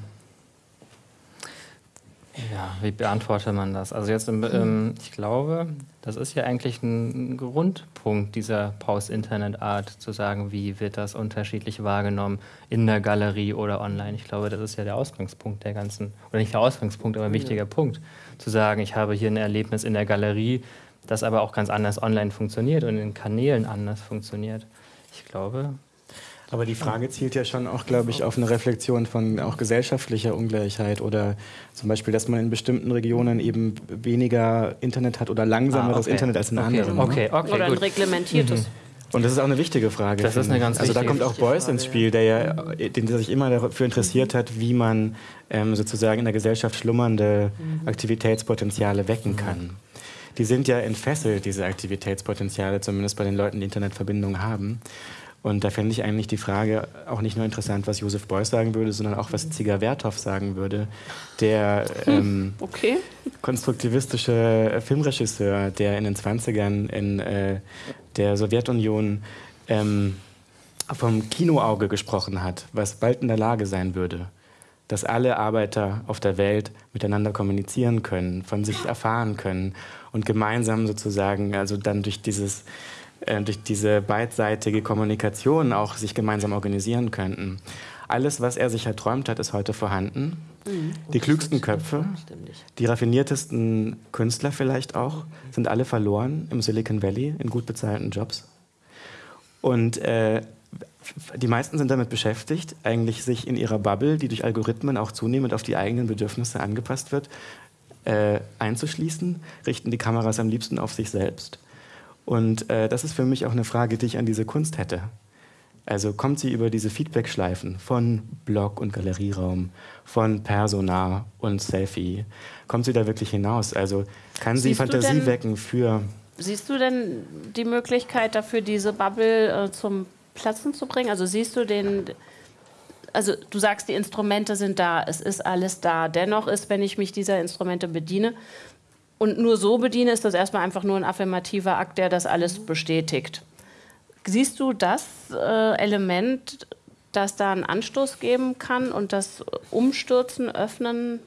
ja, wie beantwortet man das? Also jetzt, im, ähm, ich glaube, das ist ja eigentlich ein Grundpunkt dieser Post-Internet-Art, zu sagen, wie wird das unterschiedlich wahrgenommen in der Galerie oder online. Ich glaube, das ist ja der Ausgangspunkt der ganzen, oder nicht der Ausgangspunkt, aber ein wichtiger Punkt, zu sagen, ich habe hier ein Erlebnis in der Galerie, das aber auch ganz anders online funktioniert und in Kanälen anders funktioniert. Ich glaube, Aber die Frage zielt ja schon auch, glaube ich, auf eine Reflexion von auch gesellschaftlicher Ungleichheit oder zum Beispiel, dass man in bestimmten Regionen eben weniger Internet hat oder langsameres Ah, okay. Internet als in okay. anderen. ne? Okay, okay, Oder ein gut. reglementiertes. Und das ist auch eine wichtige Frage. Das ist eine ganz Also da kommt auch Beuys ins Spiel, der ja, den, der sich immer dafür interessiert hat, wie man ähm, sozusagen in der Gesellschaft schlummernde Aktivitätspotenziale wecken kann. Die sind ja entfesselt, diese Aktivitätspotenziale, zumindest bei den Leuten, die Internetverbindungen haben. Und da fände ich eigentlich die Frage auch nicht nur interessant, was Josef Beuys sagen würde, sondern auch, was Ziger Werthoff sagen würde, der ähm, Okay. konstruktivistische Filmregisseur, der in den 20ern in äh, der Sowjetunion ähm, vom Kinoauge gesprochen hat, was bald in der Lage sein würde, dass alle Arbeiter auf der Welt miteinander kommunizieren können, von sich erfahren können und gemeinsam sozusagen, also dann durch dieses äh, durch diese beidseitige Kommunikation auch sich gemeinsam organisieren könnten. Alles, was er sich erträumt hat, ist heute vorhanden. Die klügsten Köpfe, die raffiniertesten Künstler vielleicht auch, sind alle verloren im Silicon Valley in gut bezahlten Jobs. Und äh, die meisten sind damit beschäftigt, eigentlich sich in ihrer Bubble, die durch Algorithmen auch zunehmend auf die eigenen Bedürfnisse angepasst wird, äh, einzuschließen, richten die Kameras am liebsten auf sich selbst. Und äh, das ist für mich auch eine Frage, die ich an diese Kunst hätte. Also kommt sie über diese Feedback-Schleifen von Blog und Galerieraum, von Persona und Selfie, kommt sie da wirklich hinaus? Also kann sie Siehst du Fantasie denn- wecken für Siehst du denn die Möglichkeit dafür, diese Bubble äh, zum Platzen zu bringen? Also siehst du den, also du sagst, die Instrumente sind da, es ist alles da. Dennoch ist, wenn ich mich dieser Instrumente bediene und nur so bediene, ist das erstmal einfach nur ein affirmativer Akt, der das alles bestätigt. Siehst du das äh, Element, das da einen Anstoß geben kann und das Umstürzen, Öffnen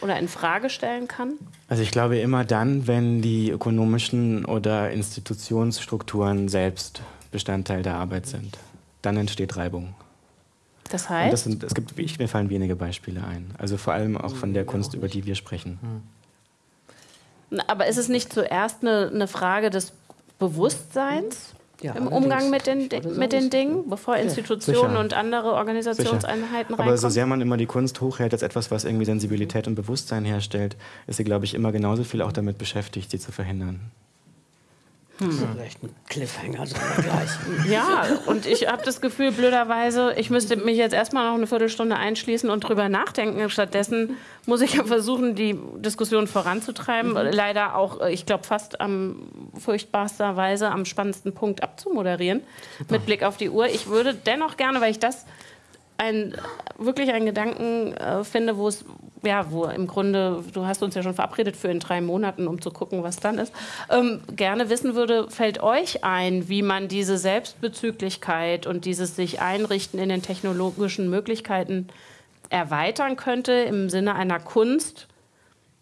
oder in Frage stellen kann? Also ich glaube immer dann, wenn die ökonomischen oder Institutionsstrukturen selbst Bestandteil der Arbeit sind, dann entsteht Reibung. Das Und heißt, das sind, es gibt, ich, mir fallen wenige Beispiele ein. Also vor allem auch von der Kunst, über die wir sprechen. Aber ist es nicht zuerst eine, eine Frage des Bewusstseins Ja, im. Umgang mit den, so mit den Dingen, bevor Institutionen Sicher. und andere Organisationseinheiten Aber reinkommen? so sehr man immer die Kunst hochhält als etwas, was irgendwie Sensibilität und Bewusstsein herstellt, ist sie, glaube ich, immer genauso viel auch damit beschäftigt, sie zu verhindern. Vielleicht ein Cliffhanger, wir gleich. ja, und ich habe das Gefühl, blöderweise, ich müsste mich jetzt erstmal noch eine Viertelstunde einschließen und drüber nachdenken. Stattdessen muss ich ja versuchen, die Diskussion voranzutreiben. Leider auch, ich glaube, fast am furchtbarster Weise am spannendsten Punkt abzumoderieren, mit Blick auf die Uhr. Ich würde dennoch gerne, weil ich das ein, wirklich einen Gedanken äh, finde, wo es, ja, wo im Grunde, du hast uns ja schon verabredet für in drei Monaten, um zu gucken, was dann ist, ähm, gerne wissen würde, fällt euch ein, wie man diese Selbstbezüglichkeit und dieses sich einrichten in den technologischen Möglichkeiten erweitern könnte im Sinne einer Kunst,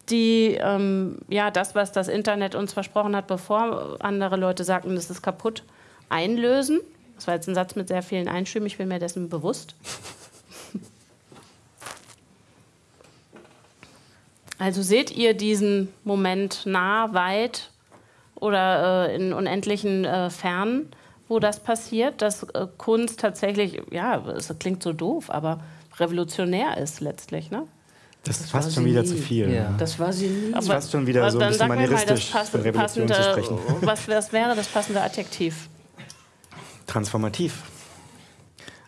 die ähm, ja das, was das Internet uns versprochen hat, bevor andere Leute sagten, das ist kaputt, einlösen. Das war jetzt ein Satz mit sehr vielen Einschüben, ich bin mir dessen bewusst. Also seht ihr diesen Moment nah, weit oder äh, in unendlichen äh, Fernen, wo das passiert, dass äh, Kunst tatsächlich, ja, es klingt so doof, aber revolutionär ist letztlich, ne? Das, ist war fast schon wieder nie. zu viel. Ja. Das war sie nie. ist fast schon wieder so ein dann bisschen sag mir mal das manieristisch, pass von Revolution passende, zu sprechen. Was, was wäre das passende Adjektiv? Transformativ.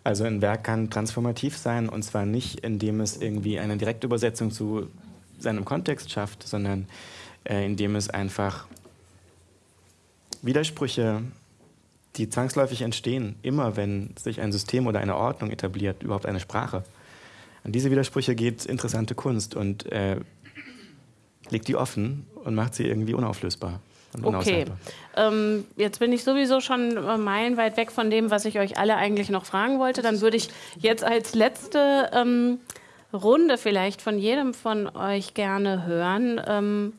Also ein Werk kann transformativ sein und zwar nicht, indem es irgendwie eine Direktübersetzung zu seinem Kontext schafft, sondern äh, indem es einfach Widersprüche, die zwangsläufig entstehen, immer wenn sich ein System oder eine Ordnung etabliert, überhaupt eine Sprache. An diese Widersprüche geht interessante Kunst und äh, legt die offen und macht sie irgendwie unauflösbar. Und Okay, ähm, jetzt bin ich sowieso schon äh, meilenweit weg von dem, was ich euch alle eigentlich noch fragen wollte. Dann würde ich jetzt als letzte ähm, Runde vielleicht von jedem von euch gerne hören, ähm,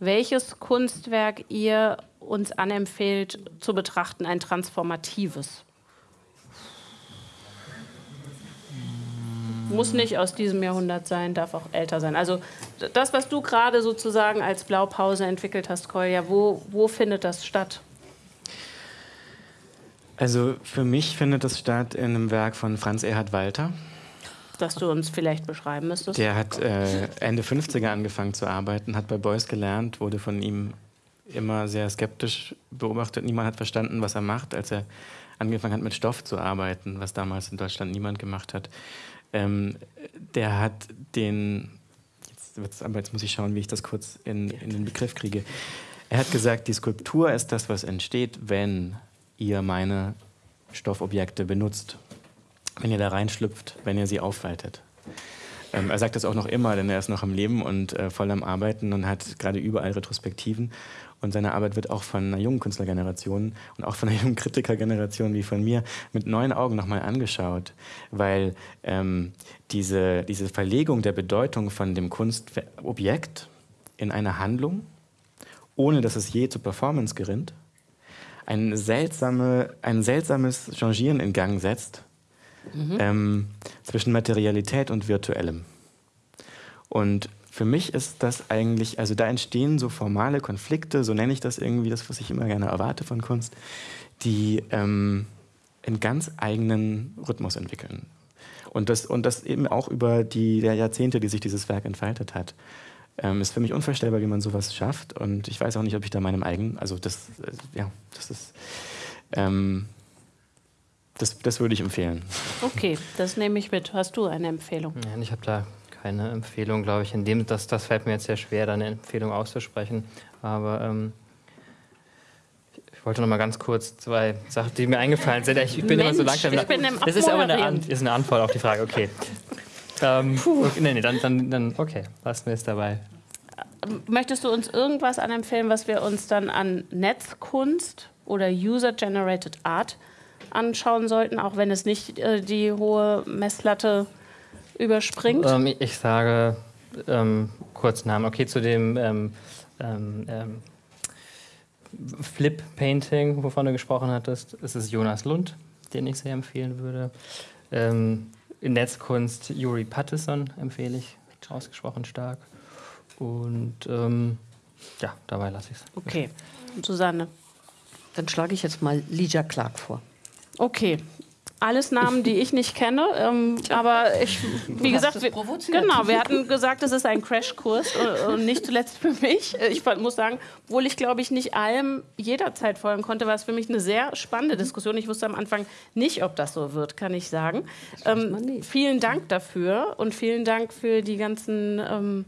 welches Kunstwerk ihr uns anempfehlt zu betrachten, ein transformatives. Muss nicht aus diesem Jahrhundert sein, darf auch älter sein. Also das, was du gerade sozusagen als Blaupause entwickelt hast, Kolja, wo, wo findet das statt? Also für mich findet es statt in einem Werk von Franz Erhard Walter. Das du uns vielleicht beschreiben müsstest? Der hat äh, Ende 50er angefangen zu arbeiten, hat bei Beuys gelernt, wurde von ihm immer sehr skeptisch beobachtet. Niemand hat verstanden, was er macht, als er angefangen hat, mit Stoff zu arbeiten, was damals in Deutschland niemand gemacht hat. Ähm, der hat den, jetzt, wird's- aber jetzt muss ich schauen, wie ich das kurz in, in den Begriff kriege. Er hat gesagt, die Skulptur ist das, was entsteht, wenn ihr meine Stoffobjekte benutzt, wenn ihr da reinschlüpft, wenn ihr sie aufweitet. Ähm, er sagt das auch noch immer, denn er ist noch am Leben und äh, voll am Arbeiten und hat gerade überall Retrospektiven. Und seine Arbeit wird auch von einer jungen Künstlergeneration und auch von einer jungen Kritikergeneration wie von mir mit neuen Augen nochmal angeschaut, weil ähm, diese, diese Verlegung der Bedeutung von dem Kunstobjekt in eine Handlung, ohne dass es je zur Performance gerinnt, ein, seltsame, ein seltsames Changieren in Gang setzt ähm, zwischen Materialität und Virtuellem. Und für mich ist das eigentlich, also da entstehen so formale Konflikte, so nenne ich das irgendwie, das, was ich immer gerne erwarte von Kunst, die, ähm, einen ganz eigenen Rhythmus entwickeln. Und das, und das eben auch über die Jahrzehnte, die sich dieses Werk entfaltet hat. Ähm, ist für mich unvorstellbar, wie man sowas schafft. Und ich weiß auch nicht, ob ich da meinem eigenen, also das, äh, ja, das ist, ähm, das, das würde ich empfehlen. Okay, das nehme ich mit. Hast du eine Empfehlung? Ja, ich habe da keine Empfehlung, glaube ich. In dem, das, das fällt mir jetzt sehr schwer, da eine Empfehlung auszusprechen. Aber ähm, ich wollte noch mal ganz kurz zwei Sachen, die mir eingefallen sind. Ich, bin Mensch, immer so langsam. ich bin im das ist aber eine, An ist eine Antwort auf die Frage. Okay. Ähm, okay nee, nee, dann, dann, dann, okay, lassen wir es dabei. Möchtest du uns irgendwas anempfehlen, was wir uns dann an Netzkunst oder User-Generated Art anschauen sollten, auch wenn es nicht äh, die hohe Messlatte überspringt? Ähm, ich sage ähm, kurz Namen. Okay, zu dem ähm, ähm, ähm, Flip-Painting, wovon du gesprochen hattest, ist es Jonas Lund, den ich sehr empfehlen würde. Ähm, in Netzkunst Yuri Pattison empfehle ich, ausgesprochen stark. Und ähm, ja, dabei lasse ich es. Okay, Susanne. Dann schlage ich jetzt mal Lija Clark vor. Okay. Alles Namen, die ich nicht kenne, ähm, aber ich, wie hast gesagt, es wir, genau, wir hatten gesagt, es ist ein Crashkurs und nicht zuletzt für mich. Äh, Ich muss sagen, obwohl ich glaube ich nicht allem jederzeit folgen konnte, war es für mich eine sehr spannende Diskussion. Ich wusste am Anfang nicht, ob das so wird, kann ich sagen. Ähm, vielen Dank dafür und vielen Dank für die ganzen ähm,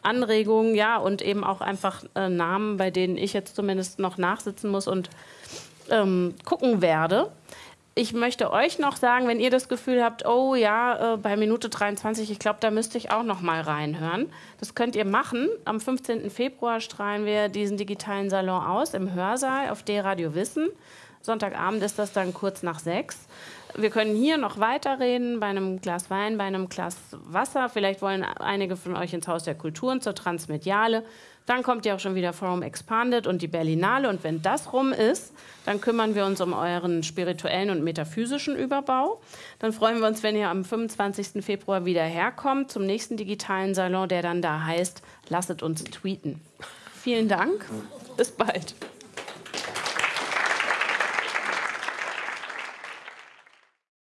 Anregungen, ja, und eben auch einfach äh, Namen, bei denen ich jetzt zumindest noch nachsitzen muss und ähm, gucken werde. Ich möchte euch noch sagen, wenn ihr das Gefühl habt, oh ja, äh, bei Minute 23, ich glaube, da müsste ich auch noch mal reinhören. Das könnt ihr machen. Am 15. Februar strahlen wir diesen digitalen Salon aus im Hörsaal auf D-Radio Wissen. Sonntagabend ist das dann kurz nach sechs. Wir können hier noch weiterreden, bei einem Glas Wein, bei einem Glas Wasser. Vielleicht wollen einige von euch ins Haus der Kulturen zur Transmediale. Dann kommt ja auch schon wieder Forum Expanded und die Berlinale. Und wenn das rum ist, dann kümmern wir uns um euren spirituellen und metaphysischen Überbau. Dann freuen wir uns, wenn ihr am 25. Februar wieder herkommt zum nächsten digitalen Salon, der dann da heißt, lasset uns tweeten. Vielen Dank. Bis bald.